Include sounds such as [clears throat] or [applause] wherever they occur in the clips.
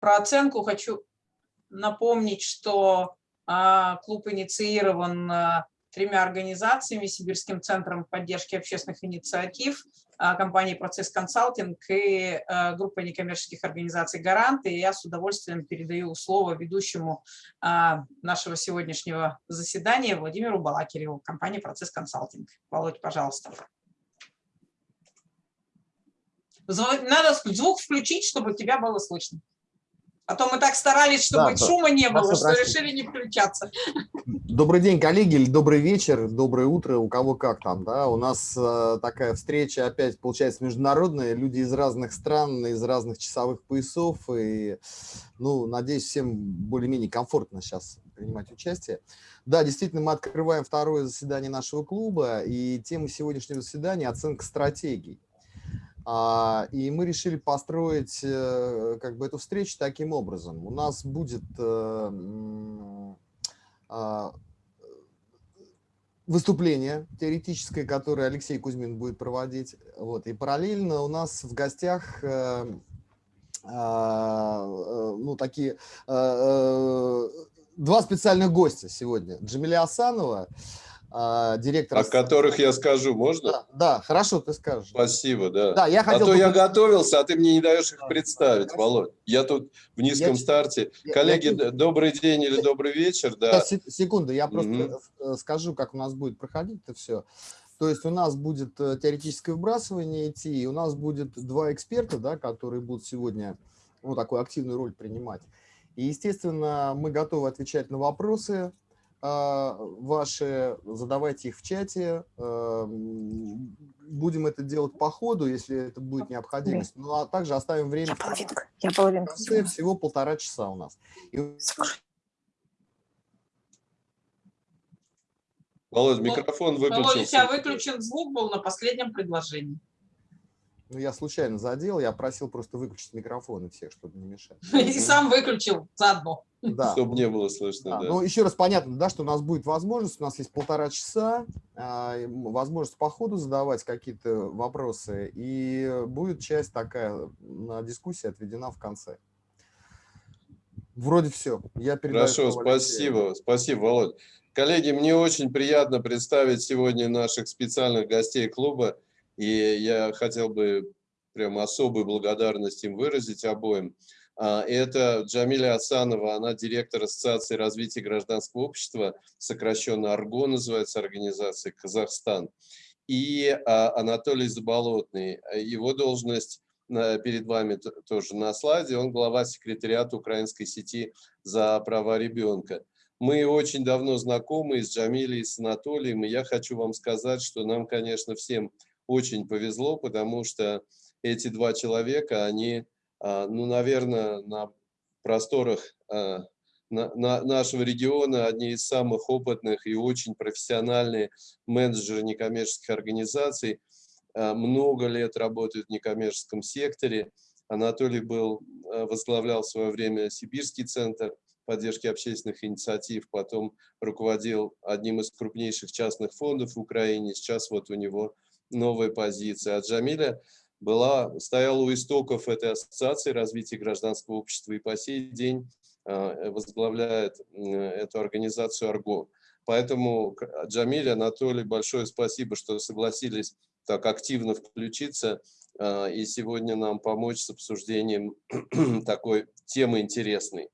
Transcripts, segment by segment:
про оценку хочу напомнить, что а, клуб инициирован а, тремя организациями, Сибирским центром поддержки общественных инициатив, а, компанией «Процесс консалтинг» и группой некоммерческих организаций «Гаранты». И я с удовольствием передаю слово ведущему нашего сегодняшнего заседания Владимиру Балакиреву, компании «Процесс консалтинг». Володь, пожалуйста. Надо звук включить, чтобы тебя было слышно. А то мы так старались, чтобы да, шума не было, что простите. решили не включаться. Добрый день, коллеги, или добрый вечер, доброе утро, у кого как там, да. У нас э, такая встреча опять получается международная, люди из разных стран, из разных часовых поясов, и, ну, надеюсь, всем более-менее комфортно сейчас принимать участие. Да, действительно, мы открываем второе заседание нашего клуба, и тема сегодняшнего заседания – оценка стратегий. А, и мы решили построить э, как бы эту встречу таким образом. У нас будет э, а, выступление теоретическое, которое Алексей Кузьмин будет проводить. Вот. И параллельно у нас в гостях э, а, ну, такие два специальных гостя сегодня. Джамиля Асанова, а, директор... О которых я скажу, можно? Да, да, хорошо, ты скажешь. Спасибо, да. да я хотел а то я готовился, а ты мне не даешь их представить. Володь. Я тут в низком я, старте. Я, Коллеги, я, добрый день или добрый вечер. Да. Секунду, я просто угу. скажу, как у нас будет проходить это все. То есть у нас будет э, теоретическое вбрасывание идти, и у нас будет два эксперта, да, которые будут сегодня ну, такую активную роль принимать. И, естественно, мы готовы отвечать на вопросы, ваши, задавайте их в чате. Будем это делать по ходу, если это будет необходимость. Ну, а также оставим время. Я половинка. Я половинка. Всего полтора часа у нас. И... Володь, микрофон выключился. Володя, у тебя выключен звук был на последнем предложении. Ну, я случайно задел, я просил просто выключить микрофоны всех, чтобы не мешать. [laughs] И сам выключил заодно. Да. Чтобы не было слышно, да. да. Ну, еще раз понятно, да, что у нас будет возможность, у нас есть полтора часа, а, возможность по ходу задавать какие-то вопросы, и будет часть такая на дискуссии отведена в конце. Вроде все. Я передаю Хорошо, спасибо, спасибо, Володь. Коллеги, мне очень приятно представить сегодня наших специальных гостей клуба. И я хотел бы прям особую благодарность им выразить обоим. А, это Джамиля Асанова, она директор Ассоциации развития гражданского общества, сокращенно АРГО называется организация Казахстан. И а, Анатолий Заболотный, его должность перед вами тоже на слайде, он глава секретариата украинской сети за права ребенка. Мы очень давно знакомы с Джамилей, с Анатолием, и я хочу вам сказать, что нам, конечно, всем очень повезло, потому что эти два человека, они, а, ну, наверное, на просторах а, нашего региона одни из самых опытных и очень профессиональные менеджеры некоммерческих организаций. А, много лет работают в некоммерческом секторе. Анатолий был, возглавлял в свое время Сибирский центр поддержки общественных инициатив, потом руководил одним из крупнейших частных фондов в Украине. Сейчас вот у него новая позиция. А Джамиля была, стояла у истоков этой ассоциации развития гражданского общества и по сей день а, возглавляет эту организацию «Арго». Поэтому, Джамиль, Анатолий, большое спасибо, что согласились так активно включиться а, и сегодня нам помочь с обсуждением [clears throat] такой темы интересной.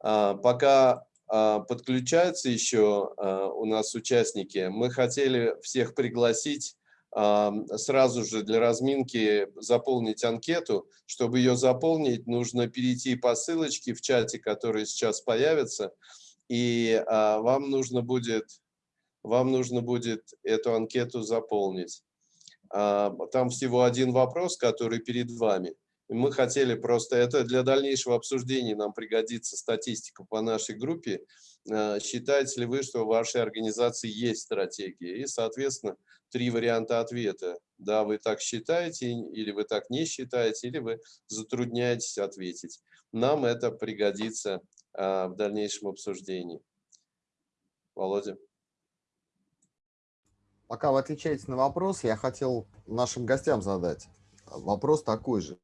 А, пока подключаются еще а, у нас участники. Мы хотели всех пригласить а, сразу же для разминки заполнить анкету. Чтобы ее заполнить, нужно перейти по ссылочке в чате, который сейчас появится, и вам нужно будет, вам нужно будет эту анкету заполнить. Там всего один вопрос, который перед вами. Мы хотели просто, это для дальнейшего обсуждения нам пригодится статистика по нашей группе. Э, считаете ли вы, что в вашей организации есть стратегия? И, соответственно, три варианта ответа. Да, вы так считаете, или вы так не считаете, или вы затрудняетесь ответить. Нам это пригодится э, в дальнейшем обсуждении. Володя. Пока вы отвечаете на вопрос, я хотел нашим гостям задать вопрос такой же.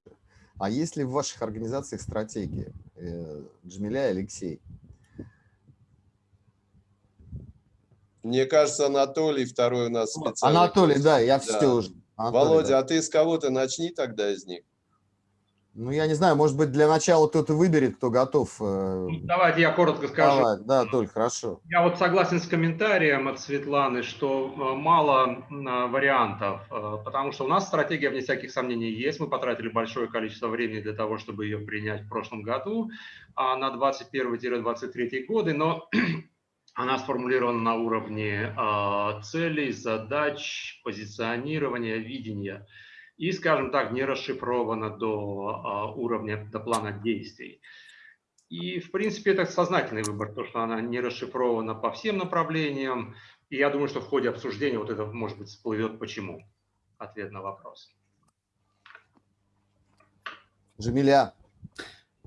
А есть ли в ваших организациях стратегии? Э, Джамиля и Алексей. Мне кажется, Анатолий второй у нас специально. Анатолий, да, я все Да. уже. Анатолий, Володя, да. а ты с кого-то начни тогда из них. Ну, я не знаю, может быть, для начала кто-то выберет, кто готов. э, Ну, Давайте я коротко скажу. давай. Да, Толь, хорошо. Я вот согласен с комментарием от Светланы, что э, мало э, вариантов, потому что у нас стратегия, вне всяких сомнений, есть. Мы потратили большое количество времени для того, чтобы ее принять в прошлом году а, на 21-23 годы, но [clears throat] она сформулирована на уровне целей, задач, позиционирования, видения и, скажем так, не расшифрована до э, уровня, до плана действий. И, в принципе, это сознательный выбор, то, что она не расшифрована по всем направлениям. И я думаю, что в ходе обсуждения вот это, может быть, всплывет почему. Ответ на вопрос. Джамиля.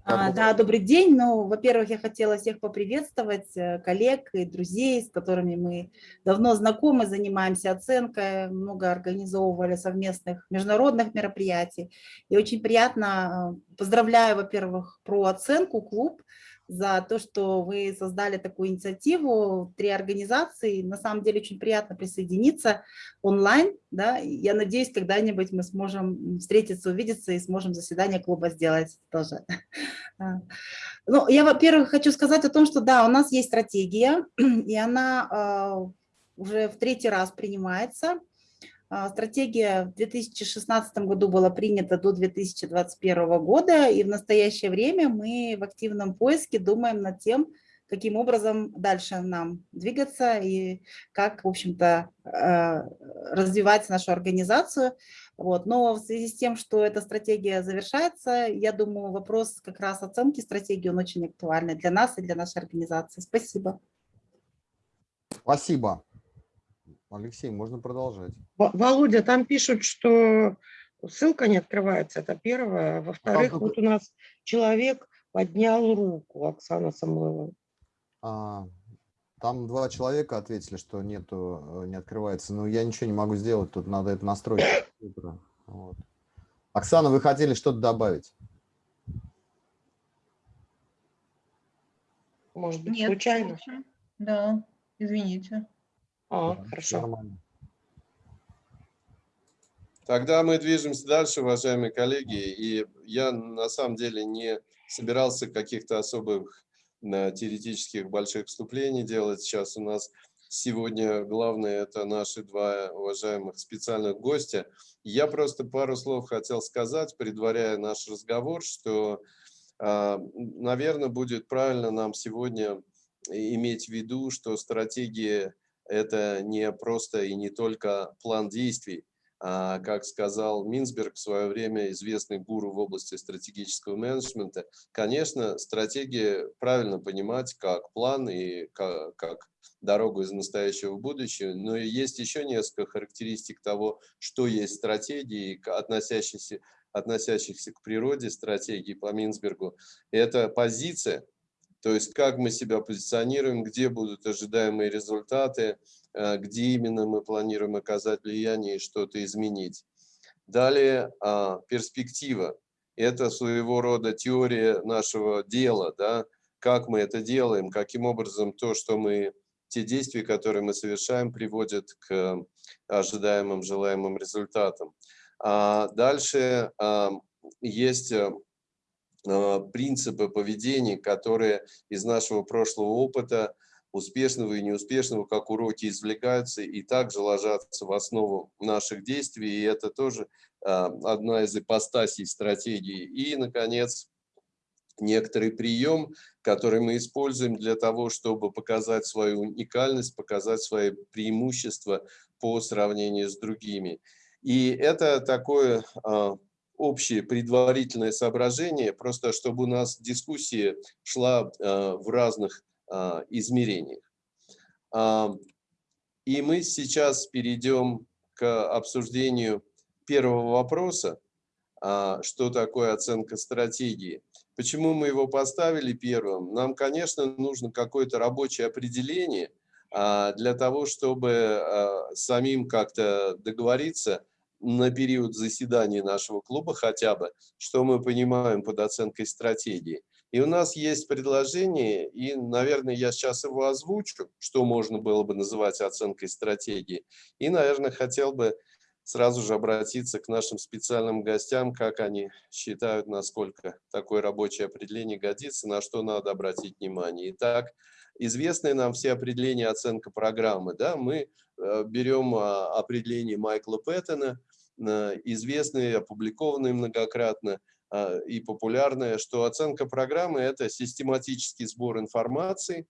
А, да, добрый день. Ну, во-первых, я хотела всех поприветствовать, э, коллег и друзей, с которыми мы давно знакомы, занимаемся оценкой, много организовывали совместных международных мероприятий. И очень приятно, э, поздравляю, во-первых, про оценку клуб, за то, что вы создали такую инициативу, три организации. На самом деле очень приятно присоединиться онлайн. Да? Я надеюсь, когда-нибудь мы сможем встретиться, увидеться и сможем заседание клуба сделать тоже. [laughs] А. Ну, я, во-первых, хочу сказать о том, что да, у нас есть стратегия, [clears throat] и она а, уже в третий раз принимается. А, Стратегия в 2016 году была принята до 2021 года, и в настоящее время мы в активном поиске думаем над тем, каким образом дальше нам двигаться и как, в общем-то, э, развивать нашу организацию. Вот. Но в связи с тем, что эта стратегия завершается, я думаю, вопрос как раз оценки стратегии, он очень актуальный для нас и для нашей организации. Спасибо. Спасибо. Алексей, можно продолжать. Во- Володя, там пишут, что ссылка не открывается, это первое. Во-вторых, только- вот у нас человек поднял руку, Оксана Самойлова. А, там два человека ответили, что нету, э, не открывается. Но я ничего не могу сделать, тут надо это настроить. [coughs] Вот. Оксана, вы хотели что-то добавить? Может быть, Нет, случайно? Да, извините. А, Всё хорошо. Нормально. Тогда мы движемся дальше, уважаемые коллеги. И я на самом деле не собирался каких-то особых э, теоретических больших вступлений делать. Сейчас у нас сегодня главное это наши два уважаемых специальных гостя. Я просто пару слов хотел сказать, предваряя наш разговор, что, наверное, будет правильно нам сегодня иметь в виду, что стратегия – это не просто и не только план действий, а, как сказал Минсберг в свое время, известный гуру в области стратегического менеджмента, конечно, стратегия правильно понимать как план и как, как дорогу из настоящего в будущее, но есть еще несколько характеристик того, что есть стратегии, относящиеся, относящихся к природе стратегии по Минсбергу. Это позиция, то есть как мы себя позиционируем, где будут ожидаемые результаты, где именно мы планируем оказать влияние и что-то изменить. Далее а, перспектива. Это своего рода теория нашего дела, да? как мы это делаем, каким образом то, что мы, те действия, которые мы совершаем, приводят к ожидаемым, желаемым результатам. А дальше а, есть принципы поведения, которые из нашего прошлого опыта успешного и неуспешного, как уроки извлекаются и также ложатся в основу наших действий. И это тоже одна из ипостасей стратегии. И, наконец, некоторый прием, который мы используем для того, чтобы показать свою уникальность, показать свои преимущества по сравнению с другими. И это такое общее предварительное соображение, просто чтобы у нас дискуссия шла в разных измерениях. И мы сейчас перейдем к обсуждению первого вопроса, что такое оценка стратегии. Почему мы его поставили первым? Нам, конечно, нужно какое-то рабочее определение для того, чтобы самим как-то договориться, на период заседания нашего клуба хотя бы, что мы понимаем под оценкой стратегии. И у нас есть предложение, и, наверное, я сейчас его озвучу, что можно было бы называть оценкой стратегии. И, наверное, хотел бы сразу же обратиться к нашим специальным гостям, как они считают, насколько такое рабочее определение годится, на что надо обратить внимание. Итак, известные нам все определения оценка программы. Да? Мы э, берем а, определение Майкла Пэттона, известные, опубликованные многократно, а, и популярное, что оценка программы – это систематический сбор информации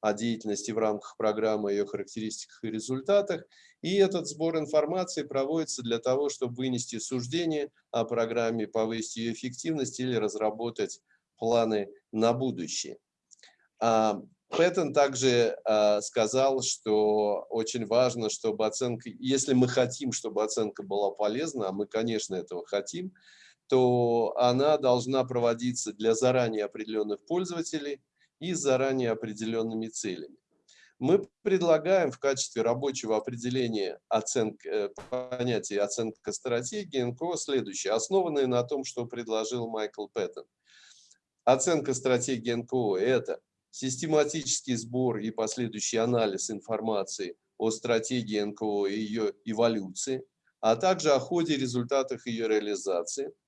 о деятельности в рамках программы, ее характеристиках и результатах. И этот сбор информации проводится для того, чтобы вынести суждение о программе, повысить ее эффективность или разработать планы на будущее. Пэттон также э, сказал, что очень важно, чтобы оценка, если мы хотим, чтобы оценка была полезна, а мы, конечно, этого хотим, то она должна проводиться для заранее определенных пользователей и с заранее определенными целями. Мы предлагаем в качестве рабочего определения оценки, э, понятия оценка стратегии НКО следующее, основанное на том, что предложил Майкл Пэттон. Оценка стратегии НКО – это систематический сбор и последующий анализ информации о стратегии НКО и ее эволюции, а также о ходе и результатах ее реализации –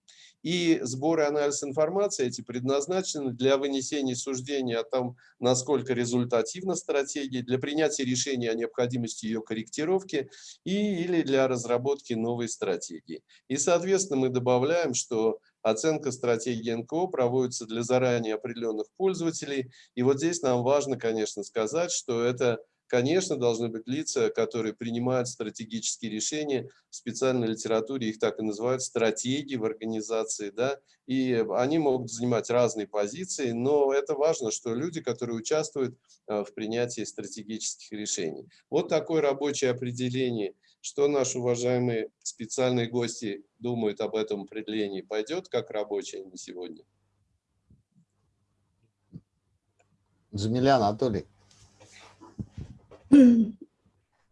и сбор и анализ информации эти предназначены для вынесения суждения о том, насколько результативна стратегия, для принятия решения о необходимости ее корректировки и или для разработки новой стратегии. И, соответственно, мы добавляем, что оценка стратегии НКО проводится для заранее определенных пользователей. И вот здесь нам важно, конечно, сказать, что это Конечно, должны быть лица, которые принимают стратегические решения. В специальной литературе их так и называют стратегии в организации. Да? И они могут занимать разные позиции, но это важно, что люди, которые участвуют э, в принятии стратегических решений. Вот такое рабочее определение. Что наши уважаемые специальные гости думают об этом определении? Пойдет как рабочее на сегодня? Джамиля Анатолий.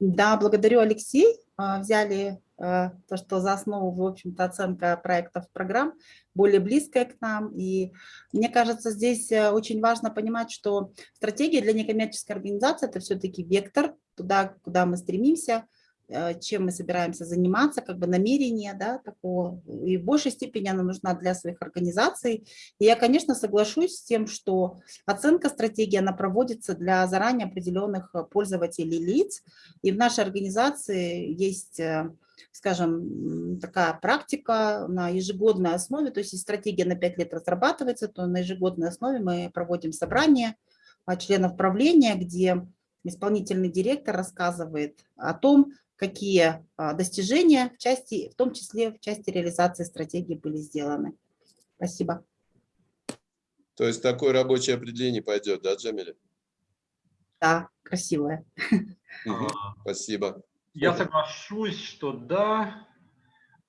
Да, благодарю, Алексей. А, взяли а, то, что за основу, в общем-то, оценка проектов программ, более близкая к нам. И мне кажется, здесь э, очень важно понимать, что стратегия для некоммерческой организации – это все-таки вектор туда, куда мы стремимся – Э, чем мы собираемся заниматься, как бы намерение да, такого, и в большей степени она нужна для своих организаций. И я, конечно, соглашусь с тем, что оценка стратегии, она проводится для заранее определенных э, пользователей лиц, и в нашей организации есть э, скажем, такая практика на ежегодной основе, то есть если стратегия на 5 лет разрабатывается, то на ежегодной основе мы проводим собрание членов правления, где исполнительный директор рассказывает о том, какие а, достижения в части, в том числе в части реализации стратегии были сделаны. Спасибо. То есть такое рабочее определение пойдет, да, Джамиля? Да, красивое. [laughs] Угу, спасибо. Я соглашусь, что да.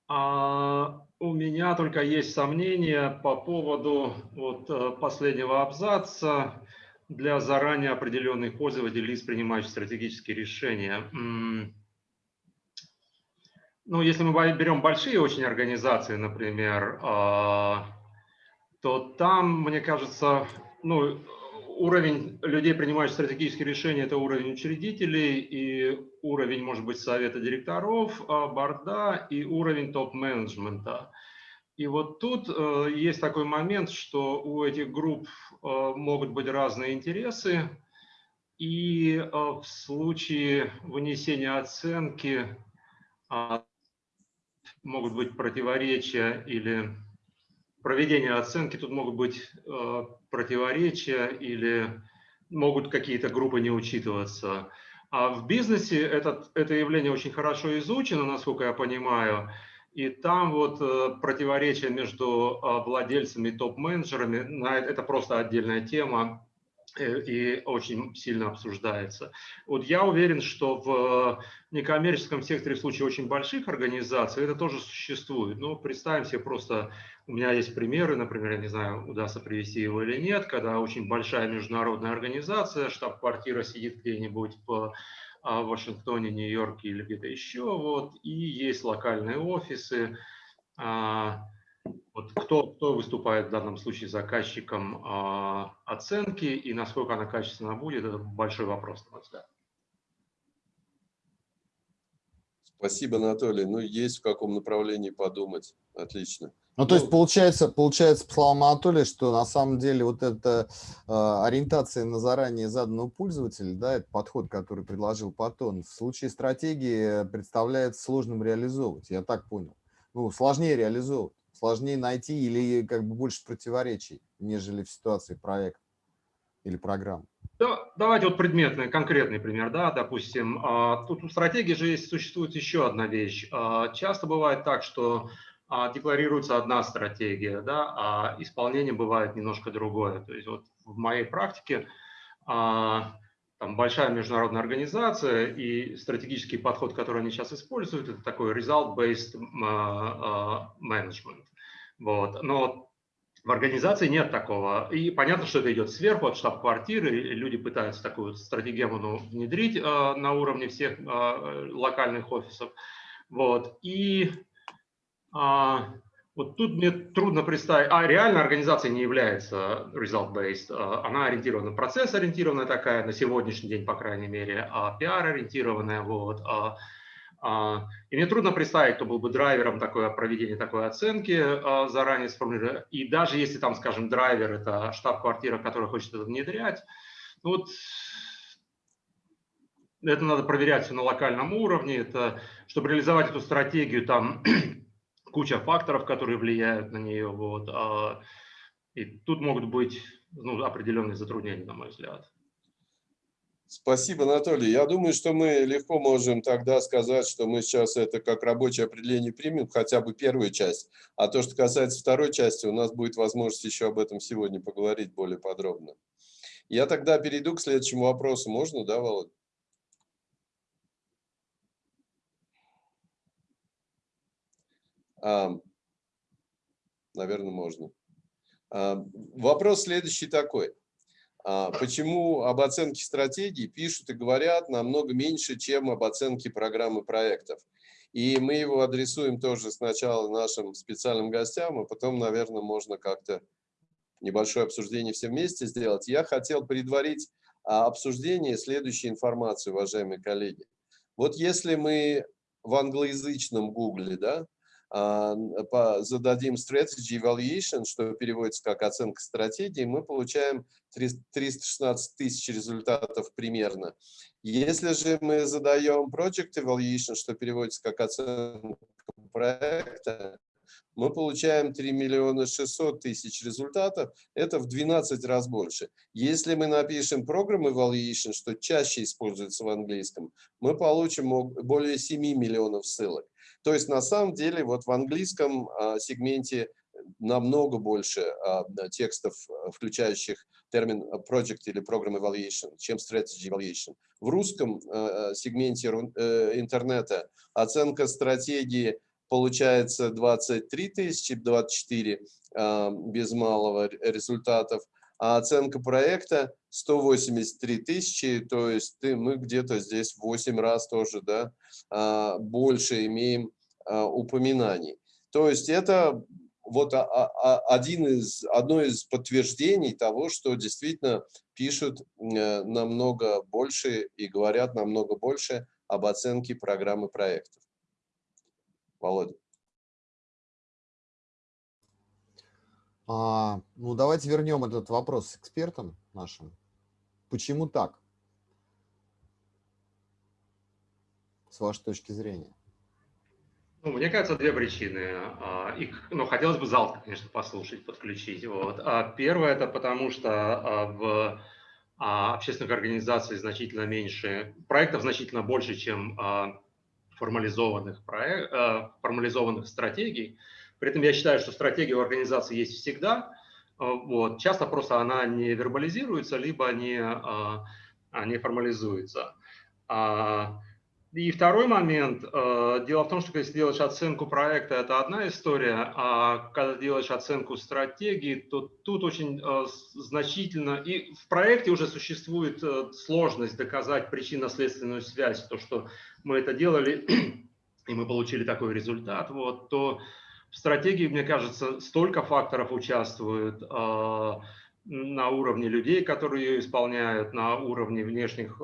А у меня только есть сомнения по поводу вот э, последнего абзаца для заранее определенных пользователей, лиц, принимающих стратегические решения. Ну, если мы берем большие очень организации, например, а, то там, мне кажется, ну, уровень людей, принимающих стратегические решения, это уровень учредителей и уровень, может быть, совета директоров, а, борда и уровень топ-менеджмента. И вот тут э, есть такой момент, что у этих групп э, могут быть разные интересы, и э, в случае вынесения оценки а, могут быть противоречия или проведение оценки, тут могут быть э, противоречия или могут какие-то группы не учитываться. А в бизнесе этот, это явление очень хорошо изучено, насколько я понимаю, и там вот э, противоречия между э, владельцами и топ-менеджерами, это просто отдельная тема, и очень сильно обсуждается. Вот я уверен, что в некоммерческом секторе в случае очень больших организаций это тоже существует. Но представим себе просто, у меня есть примеры, например, я не знаю, удастся привести его или нет, когда очень большая международная организация, штаб-квартира сидит где-нибудь в в Вашингтоне, Нью-Йорке или где-то еще, вот, и есть локальные офисы. Вот кто, кто выступает в данном случае заказчиком оценки и насколько она качественно будет, это большой вопрос, на мой взгляд. Спасибо, Анатолий. Ну, есть в каком направлении подумать. Отлично. Ну, то есть получается, получается, по словам Анатолия, что на самом деле вот эта э, ориентация на заранее заданного пользователя, да, это подход, который предложил Патон, в случае стратегии представляется сложным реализовывать, я так понял. Ну, сложнее реализовывать, сложнее найти или как бы больше противоречий, нежели в ситуации проекта или программы. Да, давайте вот предметный, конкретный пример, да, допустим, а, тут у стратегии же есть, существует еще одна вещь. А, часто бывает так, что а, декларируется одна стратегия, да, а исполнение бывает немножко другое. То есть вот в моей практике там большая международная организация и стратегический подход, который они сейчас используют, это такой result-based management. Вот. Но в организации нет такого. И понятно, что это идет сверху, от штаб-квартиры, люди пытаются такую стратегию ну, внедрить э, на уровне всех э, локальных офисов. Вот. И э, вот тут мне трудно представить, а реально организация не является result-based, она ориентирована, процесс-ориентированная такая, на сегодняшний день, по крайней мере, а пиар-ориентированная, вот, и мне трудно представить, кто был бы драйвером такое, проведения такой оценки а, заранее сформулировать. И даже если там, скажем, драйвер – это штаб-квартира, которая хочет это внедрять, ну вот это надо проверять все на локальном уровне. Это, чтобы реализовать эту стратегию, там [clears throat] куча факторов, которые влияют на нее. Вот. А, и тут могут быть ну, определенные затруднения, на мой взгляд. Спасибо, Анатолий. Я думаю, что мы легко можем тогда сказать, что мы сейчас это как рабочее определение примем, хотя бы первую часть. А то, что касается второй части, у нас будет возможность еще об этом сегодня поговорить более подробно. Я тогда перейду к следующему вопросу. Можно, да, Володь? А, наверное, можно. А, вопрос следующий такой. А, почему об оценке стратегии пишут и говорят намного меньше, чем об оценке программы проектов. И мы его адресуем тоже сначала нашим специальным гостям, а потом, наверное, можно как-то небольшое обсуждение все вместе сделать. Я хотел предварить а, обсуждение следующей информации, уважаемые коллеги. Вот если мы в англоязычном гугле, да, зададим strategy evaluation, что переводится как оценка стратегии, мы получаем 316 тысяч результатов примерно. Если же мы задаем project evaluation, что переводится как оценка проекта, мы получаем 3 миллиона 600 тысяч результатов, это в 12 раз больше. Если мы напишем program evaluation, что чаще используется в английском, мы получим более 7 миллионов ссылок. То есть на самом деле вот в английском а, сегменте намного больше а, текстов, а, включающих термин project или program evaluation, чем strategy evaluation. В русском сегменте э, интернета оценка стратегии получается 23 тысячи, 24 без малого результатов, а оценка проекта 183 тысячи, то есть ты, мы где-то здесь 8 раз тоже да, а, больше имеем а, упоминаний. То есть это вот один из, одно из подтверждений того, что действительно пишут э, намного больше и говорят намного больше об оценке программы проектов. Володя. А, ну, давайте вернем этот вопрос экспертам нашим. Почему так? С вашей точки зрения. Ну, мне кажется, две причины. А, их, ну, хотелось бы зал, конечно, послушать, подключить. Вот. А первое – это потому, что а, в общественных организациях значительно меньше, проектов значительно больше, чем формализованных, проект, формализованных стратегий. При этом я считаю, что стратегия у организации есть всегда. Вот. Часто просто она не вербализируется, либо не, не формализуется. И второй момент. э, Дело в том, что если делаешь оценку проекта, это одна история, а когда делаешь оценку стратегии, то тут очень э, значительно... И в проекте уже существует э, сложность доказать причинно-следственную связь, то, что мы это делали, [clears throat] и мы получили такой результат, вот, то в стратегии, мне кажется, столько факторов участвует на уровне людей, которые ее исполняют, на уровне внешних,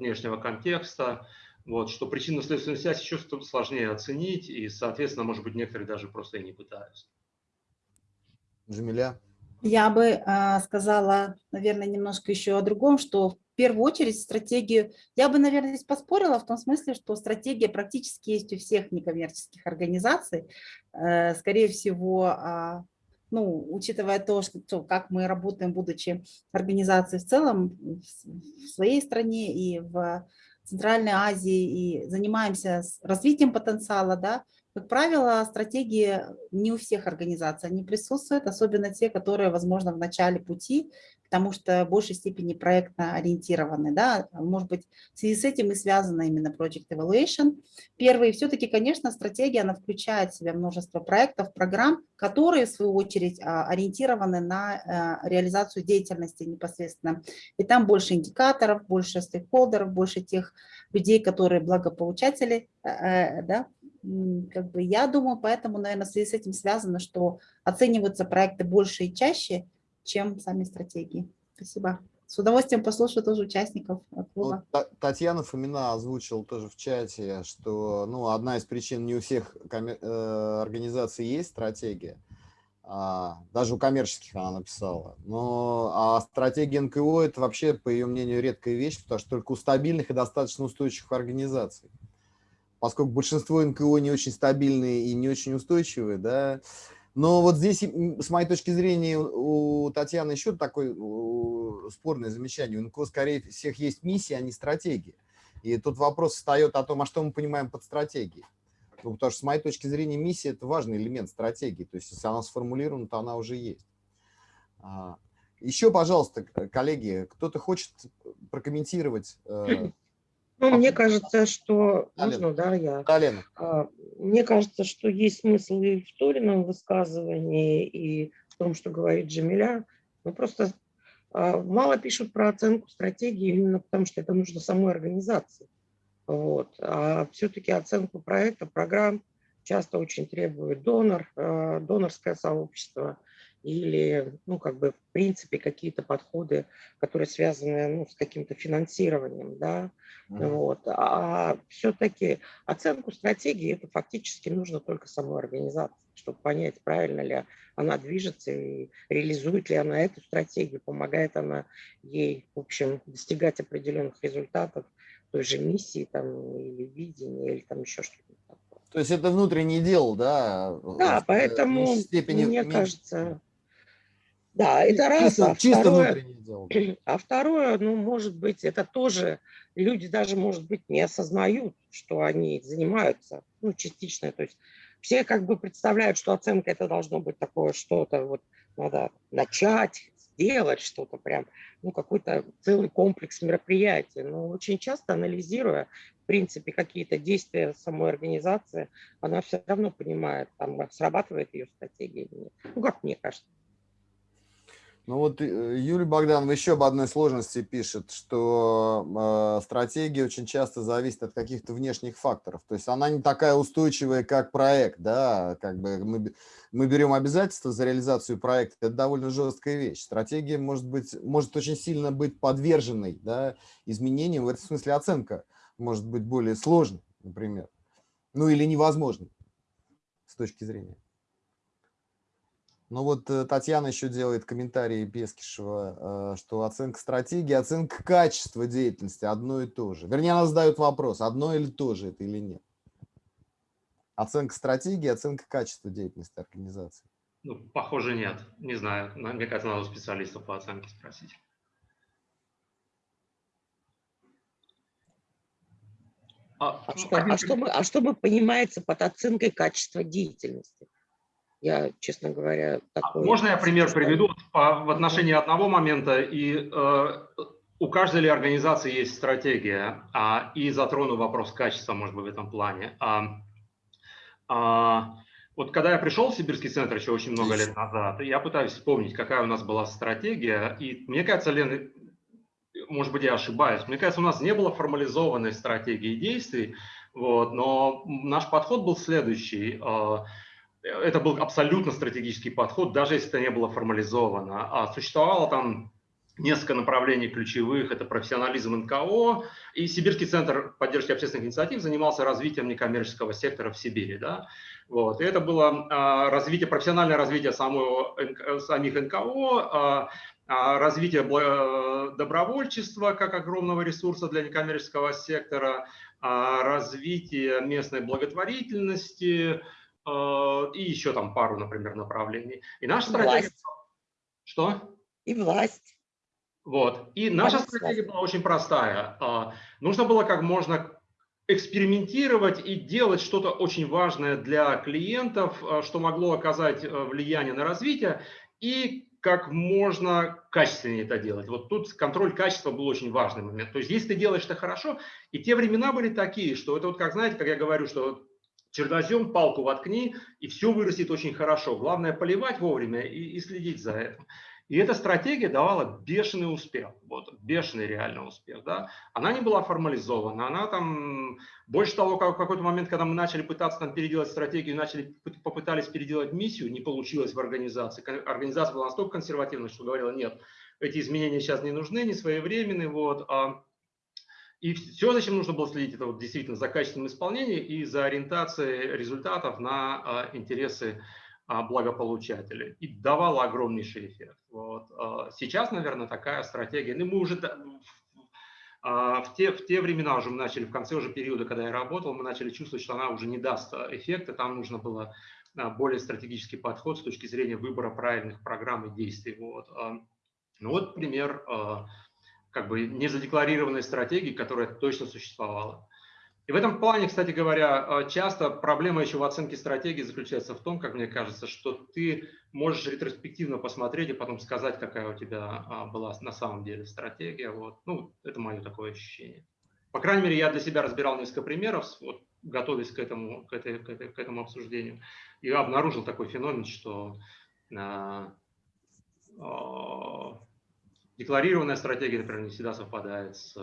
внешнего контекста, вот, что причинно-следственную связь еще сложнее оценить, и, соответственно, может быть, некоторые даже просто и не пытаются. Джамиля? Я бы а, сказала, наверное, немножко еще о другом, что в первую очередь стратегию, я бы, наверное, здесь поспорила в том смысле, что стратегия практически есть у всех некоммерческих организаций. Э, Скорее всего, а, ну, учитывая то, что, то, как мы работаем, будучи организацией в целом в в своей стране и в Центральной Азии, и занимаемся развитием потенциала, да, как правило, стратегии не у всех организаций они присутствуют, особенно те, которые, возможно, в начале пути, потому что в большей степени проектно ориентированы. Да? Может быть, в связи с этим и связана именно Project Evaluation. Первый, все-таки, конечно, стратегия, она включает в себя множество проектов, программ, которые, в свою очередь, а, ориентированы на э, реализацию деятельности непосредственно. И там больше индикаторов, больше стейкхолдеров, больше тех людей, которые благополучатели, э, э, да, как бы я думаю, поэтому, наверное, в связи с этим связано, что оцениваются проекты больше и чаще, чем сами стратегии. Спасибо. С удовольствием послушаю тоже участников э, Ну, клуба. Та- Татьяна Фомина озвучила тоже в чате, что ну, одна из причин не у всех э, организаций есть стратегия, а, даже у коммерческих она написала. Но а стратегия НКО это вообще, по ее мнению, редкая вещь, потому что только у стабильных и достаточно устойчивых организаций. Поскольку большинство НКО не очень стабильные и не очень устойчивые, да, но вот здесь, с моей точки зрения, у Татьяны еще такое спорное замечание. У НКО, скорее всех, есть миссия, а не стратегия. И тут вопрос встает о том, а что мы понимаем под стратегией. Ну, потому что, с моей точки зрения, миссия – это важный элемент стратегии. То есть, если она сформулирована, то она уже есть. А, Еще, пожалуйста, коллеги, кто-то хочет прокомментировать? [clears throat] Ну, мне А- кажется, что... Можно, да, я... Алена? А, Мне кажется, что есть смысл и в Торином высказывании, и в том, что говорит Джамиля. Ну, просто а, мало пишут про оценку стратегии именно потому, что это нужно самой организации. Вот. А все-таки оценку проекта, программ часто очень требует донор, э, донорское сообщество или, ну, как бы, в принципе, какие-то подходы, которые связаны ну, с каким-то финансированием, да, вот. А все-таки оценку стратегии это фактически нужно только самой организации, чтобы понять, правильно ли она движется и реализует ли она эту стратегию, помогает она ей, в общем, достигать определенных результатов той же миссии там, или видения, или там еще что-то. То есть это внутреннее дело, да? Да, поэтому, степени- мне меньше- кажется, да, это раз. Чисто, а чисто второе- дело. [clears throat] А второе, ну, может быть, это тоже люди даже, может быть, не осознают, что они занимаются, ну, частично. То есть все как бы представляют, что оценка это должно быть такое что-то, вот надо начать, сделать что-то прям, ну, какой-то целый комплекс мероприятий. Но очень часто, анализируя, в принципе, какие-то действия самой организации, она все равно понимает, там, срабатывает ее стратегия или нет. Ну, как мне кажется. Ну вот э, Юлия Богданова еще об одной сложности пишет, что э, стратегия очень часто зависит от каких-то внешних факторов. То есть она не такая устойчивая, как проект. Да? Как бы мы, мы берем обязательства за реализацию проекта, это довольно жесткая вещь. Стратегия может, быть, может очень сильно быть подверженной да, изменениям. В этом смысле оценка может быть более сложной, например. Ну или невозможной с точки зрения. Ну вот э, Татьяна еще делает комментарий Бескишева, э, что оценка стратегии, оценка качества деятельности одно и то же. Вернее, она задает вопрос, одно или то же это или нет. Оценка стратегии, оценка качества деятельности организации. Ну, похоже, нет. Не знаю. На- Мне кажется, надо у специалистов по оценке спросить. А, А ну, что, а, что мы, а что мы понимается под оценкой качества деятельности? Я, честно говоря, такой... А Можно я пример приведу по- в отношении одного момента? И э, у каждой ли организации есть стратегия, а, и затрону вопрос качества, может быть, в этом плане. А, а, вот когда я пришел в Сибирский центр еще очень много лет назад, я пытаюсь вспомнить, какая у нас была стратегия, и мне кажется, Лен, может быть, я ошибаюсь, мне кажется, у нас не было формализованной стратегии действий, вот, но наш подход был следующий. Это был абсолютно стратегический подход, даже если это не было формализовано. А существовало там несколько направлений ключевых. Это профессионализм НКО. И Сибирский центр поддержки общественных инициатив занимался развитием некоммерческого сектора в Сибири. Да? Вот. И это было а, развитие, профессиональное развитие самого, самих НКО, а, а, развитие добровольчества как огромного ресурса для некоммерческого сектора, развитие местной благотворительности и еще там пару, например, направлений. И наша стратегия... Власть. Что? И власть. Вот. И наша Понятно. стратегия была очень простая. А, Нужно было как можно экспериментировать и делать что-то очень важное для клиентов, а, что могло оказать влияние на развитие, и как можно качественнее это делать. Вот тут контроль качества был очень важный момент. То есть если ты делаешь это хорошо, и те времена были такие, что это вот как, знаете, как я говорю, что чернозем, палку воткни, и все вырастет очень хорошо. Главное поливать вовремя и, и следить за этим. И эта стратегия давала бешеный успех, вот, бешеный реальный успех. Да? Она не была формализована, она там, больше того, как в какой-то момент, когда мы начали пытаться там переделать стратегию, начали, попытались переделать миссию, не получилось в организации. Организация была настолько консервативна, что говорила, нет, эти изменения сейчас не нужны, не своевременны, вот, а и все, зачем нужно было следить, это вот действительно за качественным исполнением и за ориентацией результатов на а, интересы а, благополучателей. И давала огромнейший эффект. Вот. А, сейчас, наверное, такая стратегия. Ну, мы уже в те, в те времена уже мы начали, в конце уже периода, когда я работал, мы начали чувствовать, что она уже не даст эффекта. Там нужно было более стратегический подход с точки зрения выбора правильных программ и действий. Вот. Ну вот пример как бы незадекларированной стратегии, которая точно существовала. И в этом плане, кстати говоря, а, часто проблема еще в оценке стратегии заключается в том, как мне кажется, что ты можешь ретроспективно посмотреть и потом сказать, какая у тебя а, была на самом деле стратегия. Вот. Ну, это мое такое ощущение. По крайней мере, я для себя разбирал несколько примеров, вот, готовясь к этому, к, этой, к, этой, к этому обсуждению, и обнаружил такой феномен, что а, а, декларированная стратегия, например, не всегда совпадает с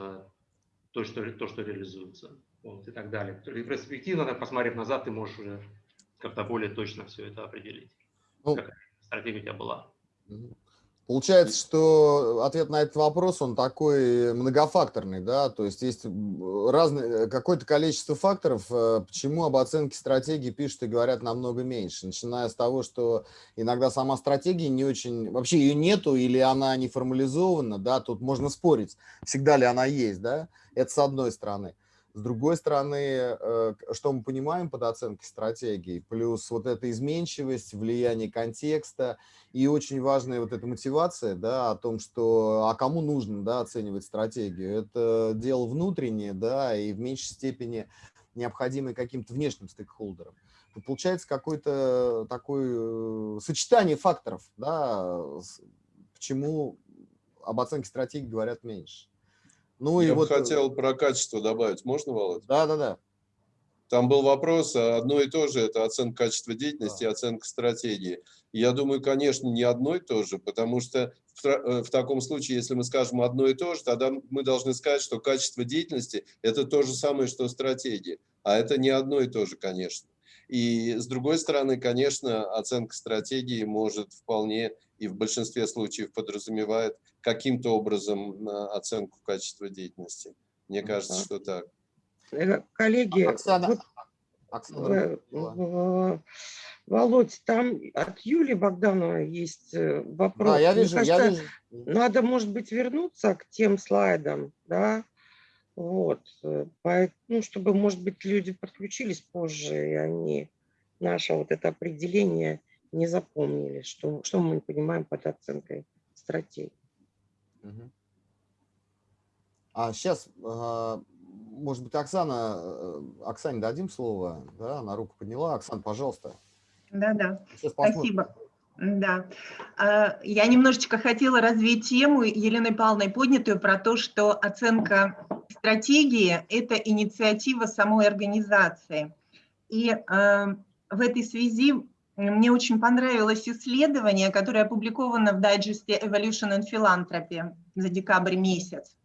той, что, то, что реализуется. Вот, и так далее. Ретроспективно, посмотрев назад, ты можешь уже как-то более точно все это определить. Ну, Какая стратегия у тебя была. Получается, что ответ на этот вопрос, он такой многофакторный, да, то есть есть разное, какое-то количество факторов, э, почему об оценке стратегии пишут и говорят намного меньше, начиная с того, что иногда сама стратегия не очень, вообще ее нету или она не формализована, да, тут можно спорить, всегда ли она есть, да, это с одной стороны. С другой стороны, э, что мы понимаем под оценкой стратегии, плюс вот эта изменчивость, влияние контекста и очень важная вот эта мотивация, да, о том, что, а кому нужно, да, оценивать стратегию. Это дело внутреннее, да, и в меньшей степени необходимое каким-то внешним стейкхолдерам. Получается какое-то такое э, сочетание факторов, да, почему об оценке стратегии говорят меньше. Ну, Я и вот... Э, хотел про качество добавить. Можно, Володь? Да, да, да. Там был вопрос, а одно и то же, это оценка качества деятельности да. и оценка стратегии. Я думаю, конечно, не одно и то же, потому что в, э, в таком случае, если мы скажем одно и то же, тогда мы должны сказать, что качество деятельности – это то же самое, что стратегия. А это не одно и то же, конечно. И с другой стороны, конечно, оценка стратегии может вполне и в большинстве случаев подразумевает каким-то образом оценку качества деятельности. Мне кажется, что так. Э, коллеги, Оксана, вот, Оксана. Э, Володь, там от Юли Богданова есть э, вопрос. Да, я вижу, кажется, я вижу. Надо, может быть, вернуться к тем слайдам, да, вот, ну, чтобы, может быть, люди подключились позже, и они наше вот это определение не запомнили, что, что мы понимаем под оценкой стратегии. А сейчас, а, может быть, Оксана, э, Оксане дадим слово, да, она руку подняла. Оксана, пожалуйста. Да, да. Спасибо. Да. А, Я немножечко хотела развить тему Еленой Павловной поднятую про то, что оценка стратегии – это инициатива самой организации. И э, в этой связи мне очень понравилось исследование, которое опубликовано в дайджесте Evolution and Philanthropy за декабрь месяц.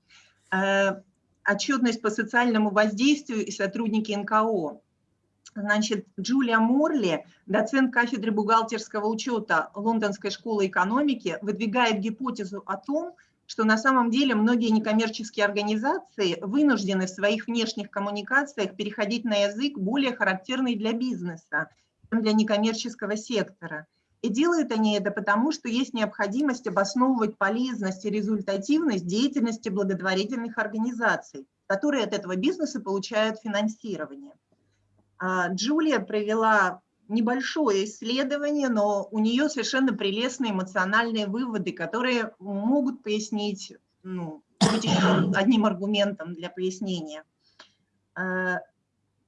Э, Отчетность по социальному воздействию и сотрудники НКО. Значит, Джулия Морли, доцент кафедры бухгалтерского учета Лондонской школы экономики, выдвигает гипотезу о том, что на самом деле многие некоммерческие организации вынуждены в своих внешних коммуникациях переходить на язык более характерный для бизнеса, для некоммерческого сектора. И делают они это потому, что есть необходимость обосновывать полезность и результативность деятельности благотворительных организаций, которые от этого бизнеса получают финансирование. А, Джулия провела небольшое исследование, но у нее совершенно прелестные эмоциональные выводы, которые могут пояснить, ну, одним аргументом для пояснения.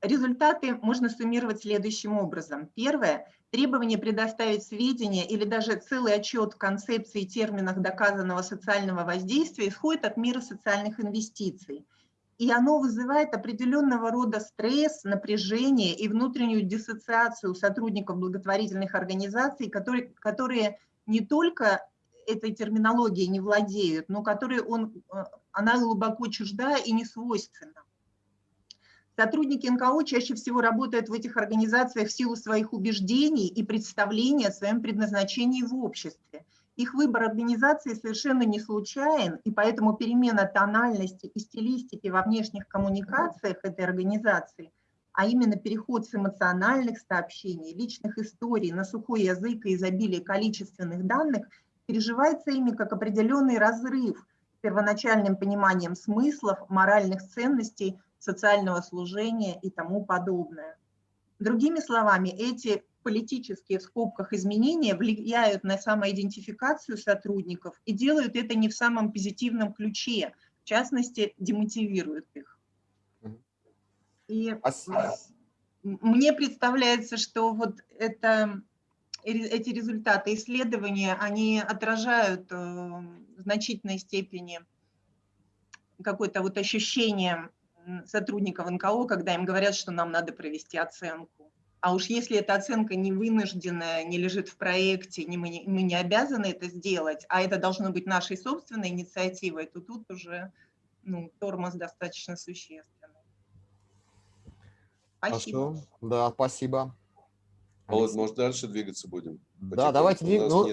Результаты можно суммировать следующим образом. Первое. Требование предоставить сведения или даже целый отчет в концепции и терминах доказанного социального воздействия исходит от мира социальных инвестиций – и оно вызывает определенного рода стресс, напряжение и внутреннюю диссоциацию сотрудников благотворительных организаций, которые, которые не только этой терминологией не владеют, но которые он, э, она глубоко чужда и не свойственна. Сотрудники НКО чаще всего работают в этих организациях в силу своих убеждений и представлений о своем предназначении в обществе. Их выбор организации совершенно не случайен, и поэтому перемена тональности и стилистики во внешних коммуникациях этой организации, а именно переход с эмоциональных сообщений, личных историй на сухой язык и изобилие количественных данных, переживается ими как определенный разрыв с первоначальным пониманием смыслов, моральных ценностей, социального служения и тому подобное. Другими словами, эти политические в скобках изменения влияют на самоидентификацию сотрудников и делают это не в самом позитивном ключе, в частности, демотивируют их. И мне представляется, что вот это, эти результаты исследования, они отражают э, в значительной степени какое-то вот ощущение сотрудников НКО, когда им говорят, что нам надо провести оценку. А уж если эта оценка не вынужденная, не лежит в проекте, не, мы, не, мы не обязаны это сделать, а это должно быть нашей собственной инициативой, то тут уже ну, тормоз достаточно существенный. Спасибо. Хорошо. Да, спасибо. Володь, может, дальше двигаться будем? Да, давайте. Ну.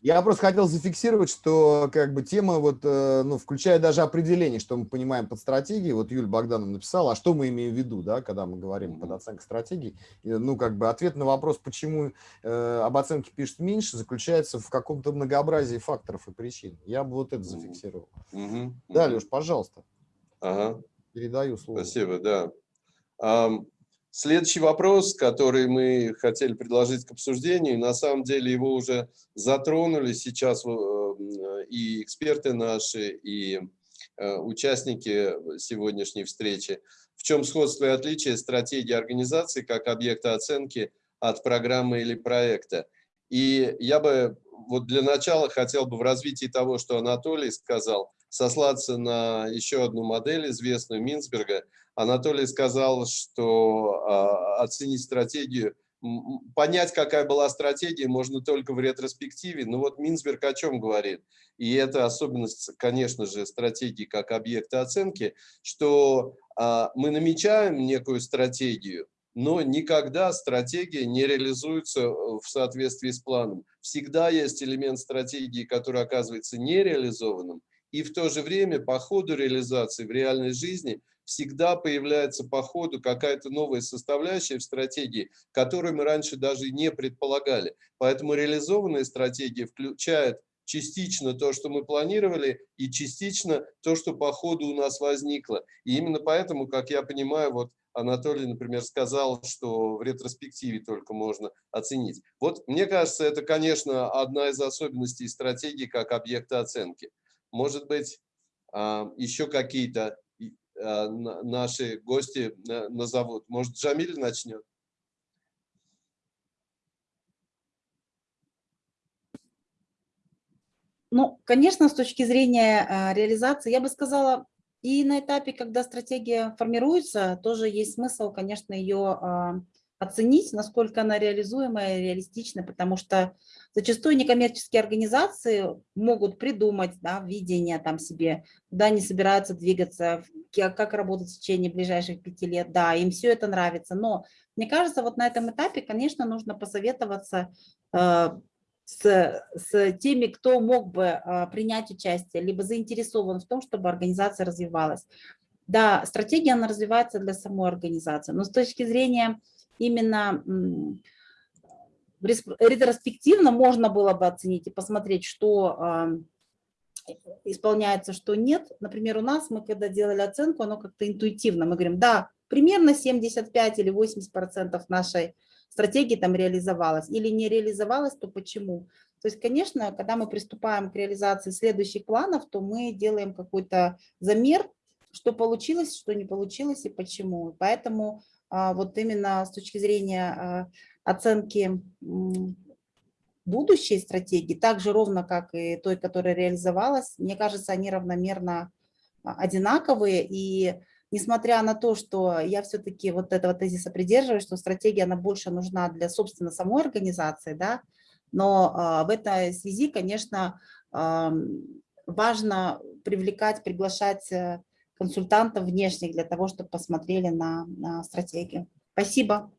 Я просто хотел зафиксировать, что как бы тема, вот, э, ну, включая даже определение, что мы понимаем под стратегией, вот Юль Богданов написала, а что мы имеем в виду, да, когда мы говорим mm -hmm. под оценкой стратегии. Ну, как бы ответ на вопрос, почему э, об оценке пишет меньше, заключается в каком-то многообразии факторов и причин. Я бы вот это зафиксировал. Mm -hmm. Да, Леш, пожалуйста. Ага. Передаю слово. Спасибо, да. Um, Следующий вопрос, который мы хотели предложить к обсуждению, на самом деле его уже затронули сейчас э, и эксперты наши, и э, участники сегодняшней встречи. В чем сходство и отличие стратегии организации как объекта оценки от программы или проекта? И я бы вот для начала хотел бы в развитии того, что Анатолий сказал, сослаться на еще одну модель, известную Минсберга. Анатолий сказал, что э, оценить стратегию, понять, какая была стратегия, можно только в ретроспективе. Но вот Минсберг о чем говорит? И это особенность, конечно же, стратегии как объекта оценки, что э, мы намечаем некую стратегию, но никогда стратегия не реализуется в соответствии с планом. Всегда есть элемент стратегии, который оказывается нереализованным, и в то же время по ходу реализации в реальной жизни всегда появляется по ходу какая-то новая составляющая в стратегии, которую мы раньше даже не предполагали. Поэтому реализованная стратегия включает частично то, что мы планировали, и частично то, что по ходу у нас возникло. И именно поэтому, как я понимаю, вот Анатолий, например, сказал, что в ретроспективе только можно оценить. Вот мне кажется, это, конечно, одна из особенностей стратегии как объекта оценки. Может быть, а, еще какие-то Э, наши гости э, назовут. Может, Джамиль начнет? Ну, конечно, с точки зрения э, реализации, я бы сказала, и на этапе, когда стратегия формируется, тоже есть смысл, конечно, ее оценить, насколько она реализуемая и реалистична, потому что зачастую некоммерческие организации могут придумать да, видение там себе, куда они собираются двигаться, как работать в течение ближайших пяти лет, да, им все это нравится, но мне кажется, вот на этом этапе, конечно, нужно посоветоваться э, с, с теми, кто мог бы а, принять участие, либо заинтересован в том, чтобы организация развивалась. Да, стратегия, она развивается для самой организации, но с точки зрения именно ретроспективно можно было бы оценить и посмотреть, что а, исполняется, что нет. Например, у нас мы когда делали оценку, оно как-то интуитивно. Мы говорим, да, примерно 75 или 80 процентов нашей стратегии там реализовалась или не реализовалась, то почему? То есть, конечно, когда мы приступаем к реализации следующих планов, то мы делаем какой-то замер, что получилось, что не получилось и почему. Поэтому вот именно с точки зрения а, оценки будущей стратегии, так же ровно, как и той, которая реализовалась, мне кажется, они равномерно а, одинаковые. И несмотря на то, что я все-таки вот этого тезиса придерживаюсь, что стратегия, она больше нужна для, собственно, самой организации, да, но а, в этой связи, конечно, а, важно привлекать, приглашать э, консультантов внешних для того, чтобы посмотрели на, на стратегию. Спасибо.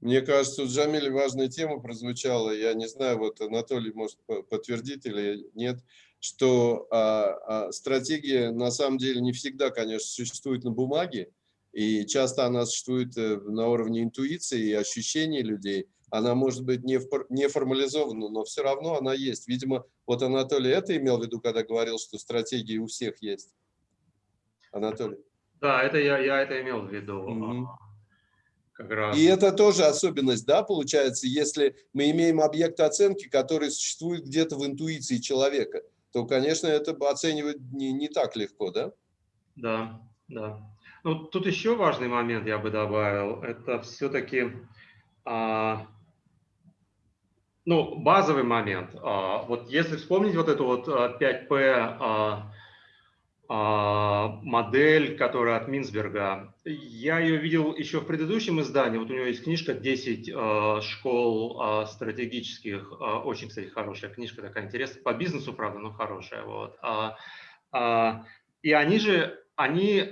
Мне кажется, у Джамиля важная тема прозвучала. Я не знаю, вот Анатолий может подтвердить или нет что а, а, стратегия на самом деле не всегда, конечно, существует на бумаге, и часто она существует э, на уровне интуиции и ощущений людей. Она может быть не, не формализована, но все равно она есть. Видимо, вот Анатолий это имел в виду, когда говорил, что стратегии у всех есть. Анатолий. Да, это я, я это имел в виду. Угу. Как раз. И это тоже особенность, да, получается, если мы имеем объект оценки, который существует где-то в интуиции человека – то, конечно, это оценивать не, не так легко, да? Да, да. Ну, тут еще важный момент я бы добавил. Это все-таки, а, ну, базовый момент. А, вот если вспомнить вот эту вот 5P а, а, модель, которая от Минсберга. Я ее видел еще в предыдущем издании. Вот у него есть книжка «10 а, школ стратегических». Очень, кстати, хорошая книжка, такая интересная. По бизнесу, правда, но хорошая. Вот. И они же, они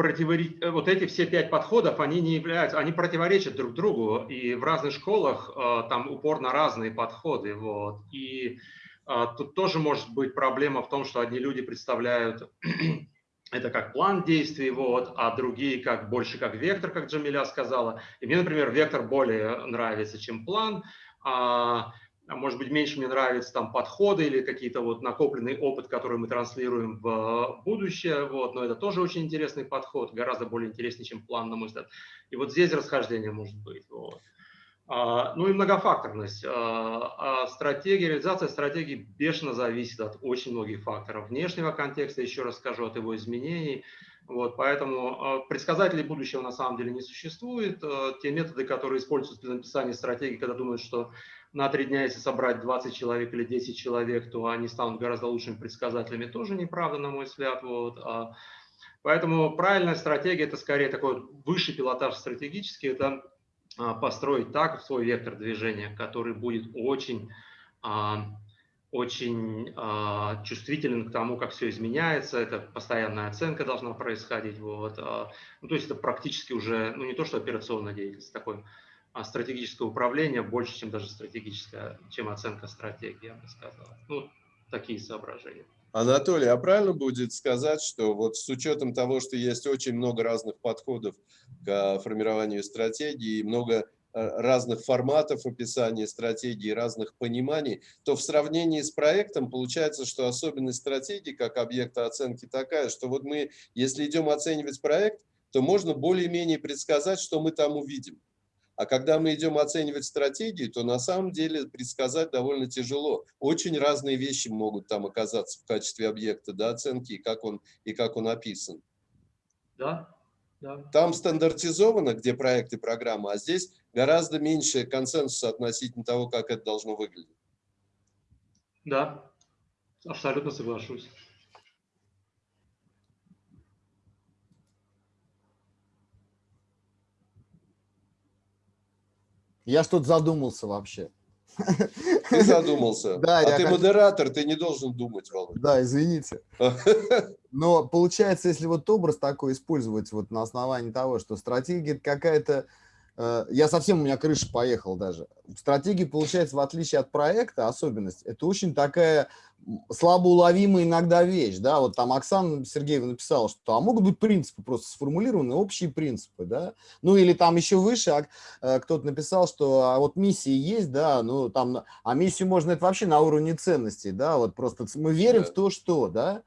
противоречат, вот эти все пять подходов, они не являются, они противоречат друг другу. И в разных школах там упор на разные подходы. Вот. И а, тут тоже может быть проблема в том, что одни люди представляют [clears throat] это как план действий, вот, а другие как больше как вектор, как Джамиля сказала. И мне, например, вектор более нравится, чем план. А может быть, меньше мне нравятся там подходы или какие-то вот накопленный опыт, который мы транслируем в будущее. Вот, но это тоже очень интересный подход, гораздо более интересный, чем план, на мой взгляд. И вот здесь расхождение может быть. Вот. А, ну и многофакторность. А, а стратегия, реализация стратегии бешено зависит от очень многих факторов. Внешнего контекста, еще раз скажу, от его изменений. Вот, поэтому предсказателей будущего на самом деле не существует. Те методы, которые используются для написания стратегии, когда думают, что на три дня, если собрать 20 человек или 10 человек, то они станут гораздо лучшими предсказателями, тоже неправда, на мой взгляд. Вот. Поэтому правильная стратегия – это скорее такой высший пилотаж стратегический, это а, построить так свой вектор движения, который будет очень, а, очень а, чувствителен к тому, как все изменяется. Это постоянная оценка должна происходить. Вот. Ну, то есть это практически уже, ну не то что операционная деятельность, такое стратегическое управление больше, чем даже стратегическая, чем оценка стратегии, я бы сказал. Ну, такие соображения. Анатолий, а правильно будет сказать, что вот с учетом того, что есть очень много разных подходов к формированию стратегии, много э, разных форматов описания стратегии, разных пониманий, то в сравнении с проектом получается, что особенность стратегии как объекта оценки такая, что вот мы, если идем оценивать проект, то можно более-менее предсказать, что мы там увидим. А когда мы идем оценивать стратегии, то на самом деле предсказать довольно тяжело. Очень разные вещи могут там оказаться в качестве объекта да, оценки и как он, и как он описан. Да, да. Там стандартизовано, где проект и программа, а здесь гораздо меньше консенсуса относительно того, как это должно выглядеть. Да, абсолютно соглашусь. Я что-то задумался вообще. Ты задумался. [laughs] Да, а ты хотел- модератор, ты не должен думать, Володя. Да, извините. [laughs] Но получается, если вот образ такой использовать вот на основании того, что стратегия какая-то... э, Я совсем, у меня крыша поехала даже. Стратегия, получается, в отличие от проекта, особенность, это очень такая м, слабо уловимая иногда вещь, да, вот там Оксана Сергеева написала, что а могут быть принципы просто сформулированы, общие принципы, да, ну или там еще выше а, э, кто-то написал, что а вот миссии есть, да, ну там, а миссию можно это вообще на уровне ценностей, да, вот просто мы верим Да. в то, что, да,